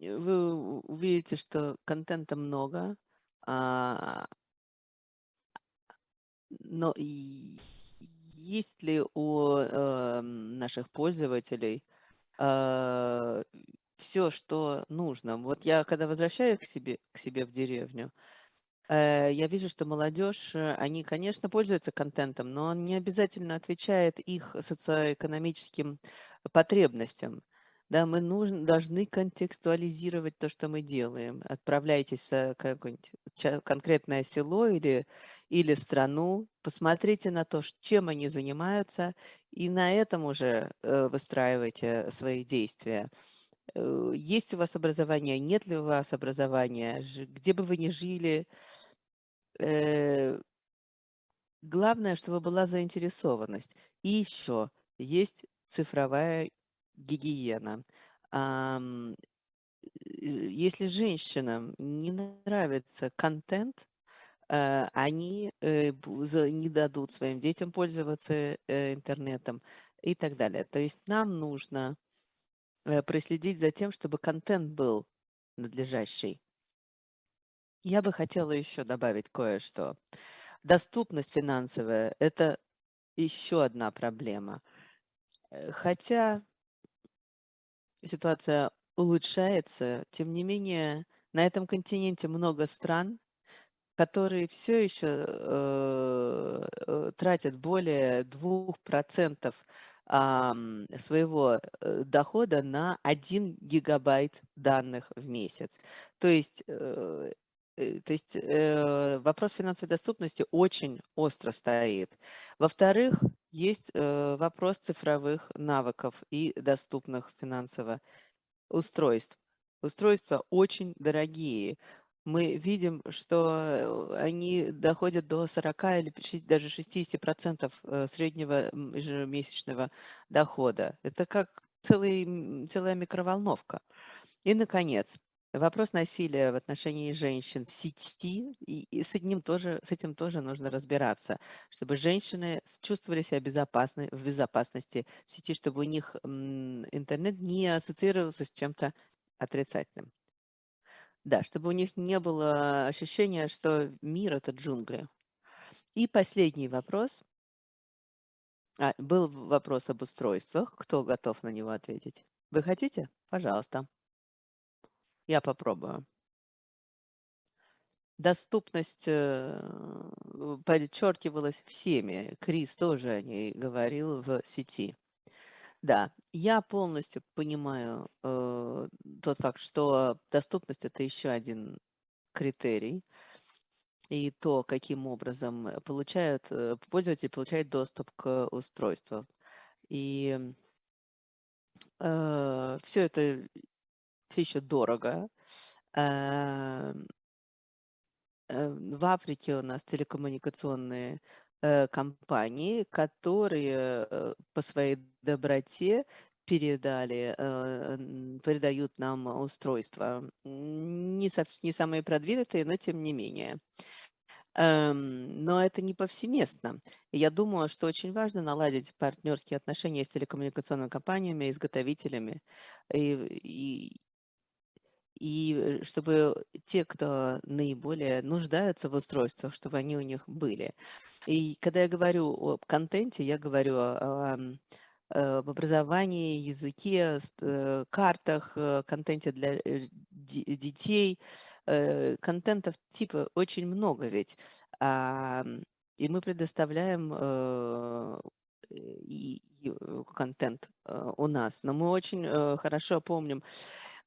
вы увидите, что контента много, а, но есть ли у э, наших пользователей э, все, что нужно? Вот я, когда возвращаюсь к себе, к себе в деревню, э, я вижу, что молодежь, э, они, конечно, пользуются контентом, но он не обязательно отвечает их социоэкономическим потребностям. Да, мы нужно, должны контекстуализировать то, что мы делаем. Отправляйтесь в какое-нибудь конкретное село или, или страну, посмотрите на то, чем они занимаются, и на этом уже э, выстраивайте свои действия. Э, Есть у вас образование, нет ли у вас образования, где бы вы ни жили, э, главное, чтобы была заинтересованность. И еще есть цифровая гигиена. Ам, э, Если женщинам не нравится контент, э, они э, не дадут своим детям пользоваться э, интернетом и так далее. То есть нам нужно проследить за тем, чтобы контент был надлежащий. Я бы хотела еще добавить кое-что. Доступность финансовая– это еще одна проблема. Э, Хотя ситуация улучшается, тем не менее на этом континенте много стран, которые все еще э, э, тратят более 2% ам, своего э, дохода на 1 гигабайт данных в месяц. То есть, э, э, то есть э, вопрос финансовой доступности очень остро стоит. Во-вторых, есть э, вопрос цифровых навыков и доступных финансово устройств. Устройства очень дорогие. Мы видим, что э, они доходят до 40 или даже 60% э, среднего ежемесячного дохода. Это как целый, целая микроволновка. И, наконец, вопрос насилия в отношении женщин в сети, и, и с, этим тоже, с этим тоже нужно разбираться, чтобы женщины чувствовали себя безопасны, в безопасности в сети, чтобы у них интернет не ассоциировался с чем-то отрицательным. Да, чтобы у них не было ощущения, что мир– это джунгли. И последний вопрос. А, был вопрос об устройствах. Кто готов на него ответить? Вы хотите? Пожалуйста. Я попробую. Доступность э, подчеркивалась всеми. Крис тоже о ней говорил в сети. Да, я полностью понимаю э, тот факт, что доступность это еще один критерий, и то, каким образом получают, э, пользователь получает доступ к устройству. И все это все еще дорого. Э, э, В Африке у нас телекоммуникационные э, компании, которые э, по своей доброте передали, передают нам устройства. Не, не самые продвинутые, но тем не менее. Эм, Но это не повсеместно. Я думаю, что очень важно наладить партнерские отношения с телекоммуникационными компаниями, изготовителями, и, и, и э, чтобы те, кто наиболее нуждаются в устройствах, чтобы они у них были. И когда я говорю о контенте, я говорю о, э, об образовании, языке, э, картах, э, контенте для э, де- детей. Э, Контентов типа очень много ведь. Ам, И мы предоставляем э, и, э, контент э, у нас. Но мы очень э, хорошо помним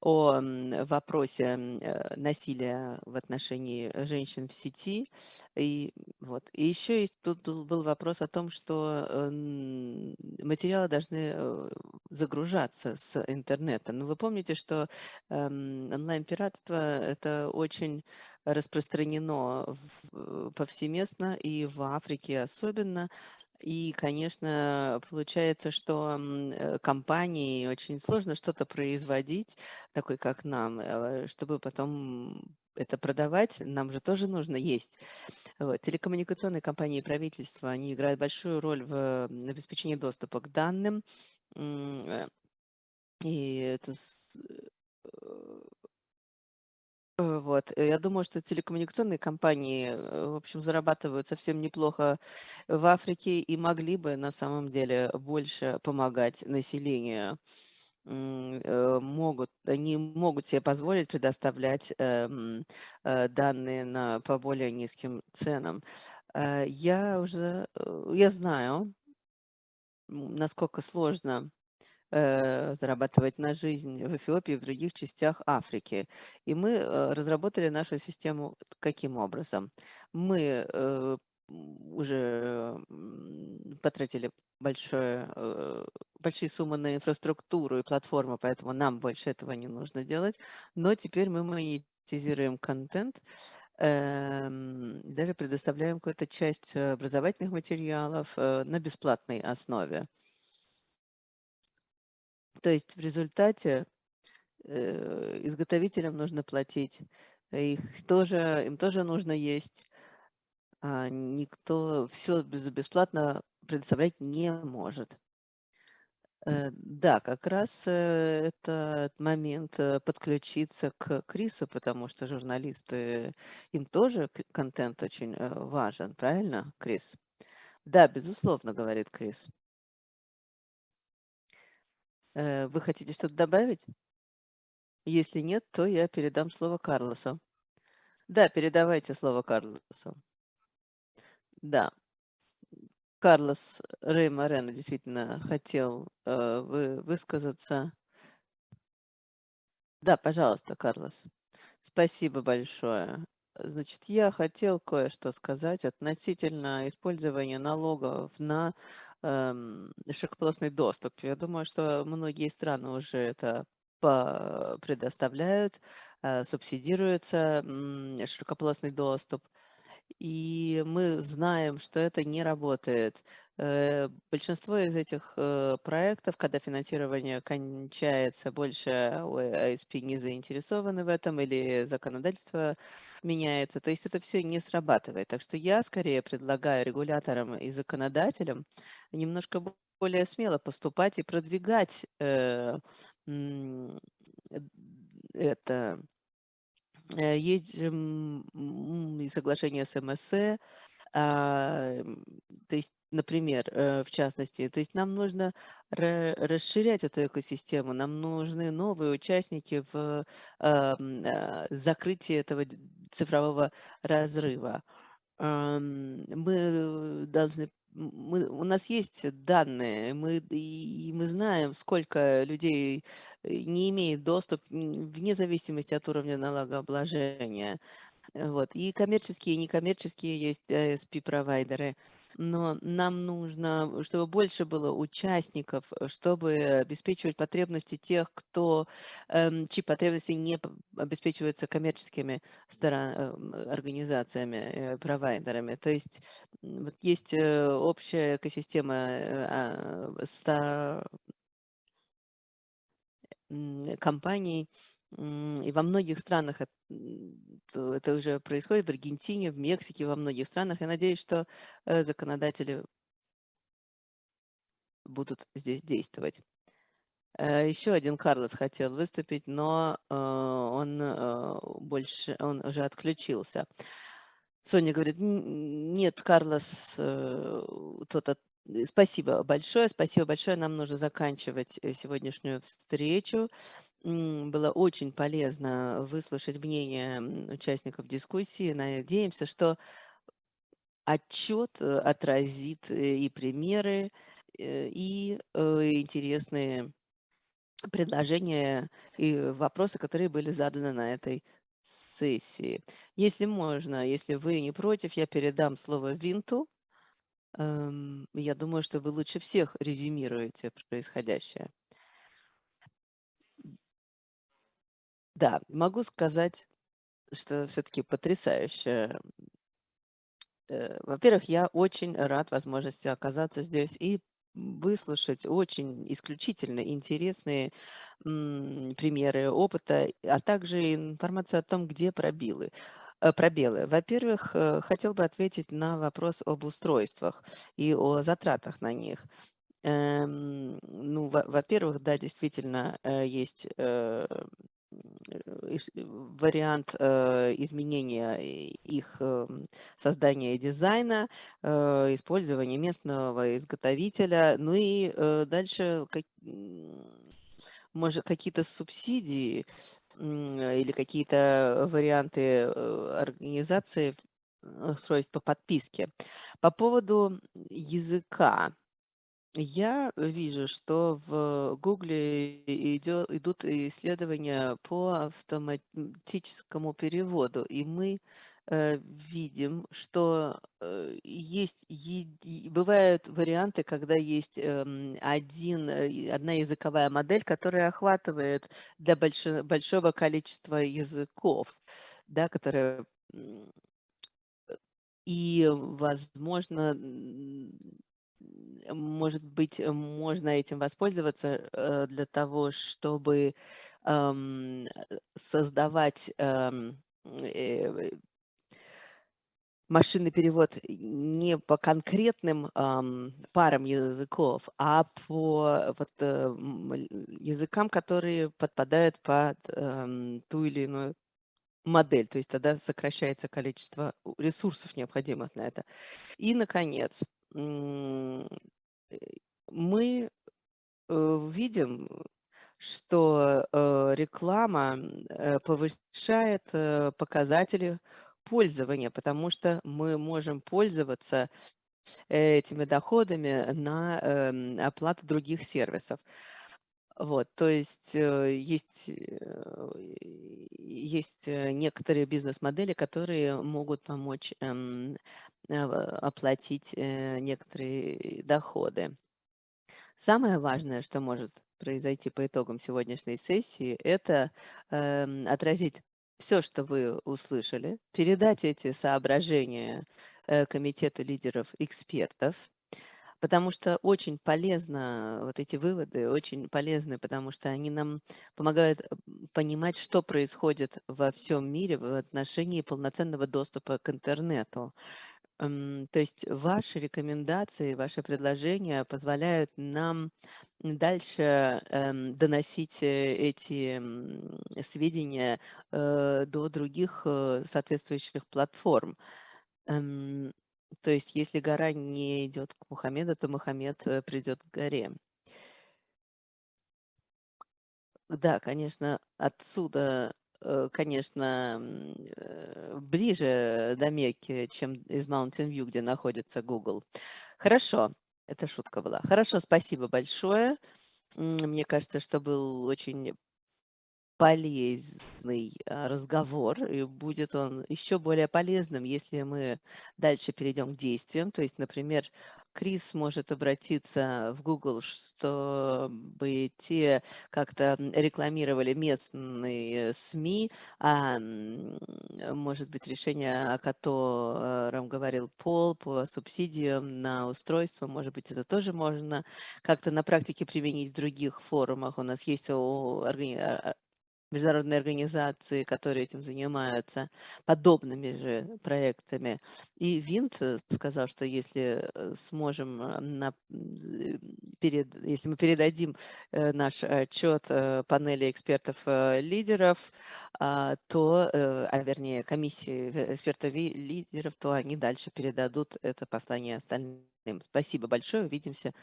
о вопросе э, насилия в отношении женщин в сети. И, вот. и еще есть, тут был вопрос о том, что э, материалы должны э, загружаться с интернета. Но вы помните, что эм, онлайн-пиратство это очень распространено повсеместно и в Африке особенно. И, конечно, получается, что э, компании очень сложно что-то производить, такой как нам, э, чтобы потом это продавать, нам же тоже нужно есть. Вот. Телекоммуникационные компании и правительства, они играют большую роль в обеспечении доступа к данным. Э, И это вот. э, Я думаю, что телекоммуникационные компании, э, в общем, зарабатывают совсем неплохо в Африке и могли бы на самом деле больше помогать населению. Э, Могут, они могут себе позволить предоставлять эм, э, данные на, по более низким ценам. Э, Я уже, э, я знаю, насколько сложно э, зарабатывать на жизнь в Эфиопии и в других частях Африки. И мы э, разработали нашу систему каким образом? Мы э, уже потратили большое, э, большие суммы на инфраструктуру и платформу, поэтому нам больше этого не нужно делать. Но теперь мы монетизируем контент, эм, даже предоставляем какую-то часть э, образовательных материалов э, на бесплатной основе. То есть в результате э, изготовителям нужно платить, их тоже, им тоже нужно есть, а никто все бесплатно предоставлять не может. Э, Да, как раз э, этот момент подключиться к Крису, потому что журналисты, им тоже контент очень важен, правильно, Крис? Да, безусловно, говорит Крис. Э, Вы хотите что-то добавить? Если нет, то я передам слово Карлосу. Да, передавайте слово Карлосу. Да, Карлос Рей Морено действительно хотел э, вы, высказаться. Да, пожалуйста, Карлос. Спасибо большое. Значит, я хотел кое-что сказать относительно использования налогов на широкополосный доступ. Я думаю, что многие страны уже это предоставляют, э, субсидируется широкополосный доступ. И мы знаем, что это не работает. Э, Большинство из этих э, проектов, когда финансирование кончается, больше ISP не заинтересованы в этом или законодательство меняется. То есть это все не срабатывает. Так что я скорее предлагаю регуляторам и законодателям немножко бо- более смело поступать и продвигать э, это Есть же соглашение с МСЭ, то есть, например, э, в частности, то есть нам нужно ра- расширять эту экосистему, нам нужны новые участники в а, а, закрытии этого цифрового разрыва. Мы должны, мы, у нас есть данные, мы, и мы знаем, сколько людей э, не имеет доступ вне зависимости от уровня налогообложения. Э, Вот. И коммерческие, и некоммерческие есть ISP-провайдеры. Но нам нужно, чтобы больше было участников, э, чтобы обеспечивать потребности тех, кто, эм, чьи потребности не обеспечиваются коммерческими стора- эм, организациями, э, провайдерами. То есть вот есть э, общая экосистема э, а, ста- м, компаний, и во многих странах это уже происходит, в Аргентине, в Мексике, во многих странах. Я надеюсь, что э, законодатели будут здесь действовать. Э, Еще один Карлос хотел выступить, но э, он больше, он уже отключился. Соня говорит, «Н- нет, Карлос, тот от- Спасибо большое, спасибо большое. Нам нужно заканчивать сегодняшнюю встречу. Было очень полезно выслушать мнение участников дискуссии. Надеемся, что отчет э, отразит э, и примеры, э, и интересные предложения и вопросы, которые были заданы на этой сессии. Если можно, если вы не против, я передам слово Винту. Эм, Я думаю, что вы лучше всех резюмируете происходящее. Да, могу сказать, что все-таки потрясающе. Э, Во-первых, я очень рад возможности оказаться здесь и выслушать очень исключительно интересные примеры опыта, а также информацию о том, где пробилы. э, Пробелы. Во-первых, э, хотел бы ответить на вопрос об устройствах и о затратах на них. Эм, Ну, во- во-первых, да, действительно, есть вариант э, изменения их эм, создания дизайна, э, использования местного изготовителя, ну и э, дальше может какие-то субсидии или какие-то варианты э, организации э, устройств по подписке. По поводу языка. Я вижу, что в Гугле идё- идут исследования по автоматическому переводу, и мы э, видим, что э, есть бывают варианты, когда есть эм, один, э, одна языковая модель, которая охватывает для большо- большого количества языков, да, которая м, и, возможно, может быть, э, можно этим воспользоваться э, для того, чтобы э, создавать ам, э, машинный перевод не по конкретным ам, парам языков, а по вот, э, языкам, которые подпадают под ам, ту или иную модель. То есть тогда сокращается количество ресурсов, необходимых на это. И, наконец, э, мы э, видим, что э, реклама э, повышает э, показатели пользования, потому что мы можем пользоваться этими доходами на эм, оплату других сервисов. Вот, то есть э, есть, э, есть э, некоторые бизнес-модели, которые могут помочь эм, оплатить некоторые доходы. Самое важное, что может произойти по итогам сегодняшней сессии, это эм, отразить все, что вы услышали, передать эти соображения комитету лидеров экспертов, потому что очень полезно, вот эти выводы очень полезны, потому что они нам помогают э, понимать, что происходит во всем мире в отношении полноценного доступа к интернету. То есть ваши рекомендации, ваши предложения позволяют нам дальше эм, доносить э, эти м, сведения э, до других э, соответствующих платформ. То есть если гора не идет к Мухаммеду, то Мухаммед э, придет к горе. Да, конечно, отсюда, э, конечно, э, ближе до Мекки, чем из Mountain View, где находится Google. Хорошо, это шутка была. Хорошо, спасибо большое. Мне кажется, что был очень полезный а, разговор, и будет он еще более полезным, если мы дальше перейдем к действиям. То есть, например, Крис может обратиться в Google, чтобы те как-то рекламировали местные СМИ, а может быть решение, о котором говорил Пол по субсидиям на устройство, может быть, это тоже можно как-то на практике применить в других форумах. У нас есть а- международные организации, которые этим занимаются, подобными же проектами. И Винт э, сказал, что если э, сможем, э, на, перед, если мы передадим наш отчет панели экспертов-лидеров, то, э, а вернее комиссии экспертов-лидеров, то они дальше передадут это послание остальным. Спасибо большое, увидимся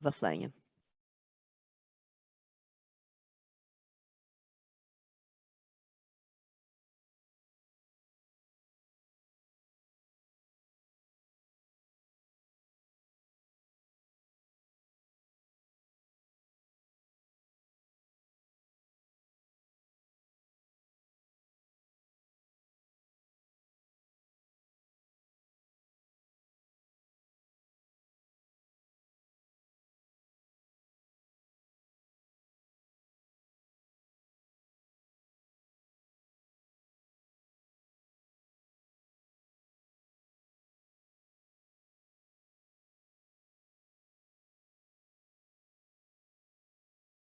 в оффлайне.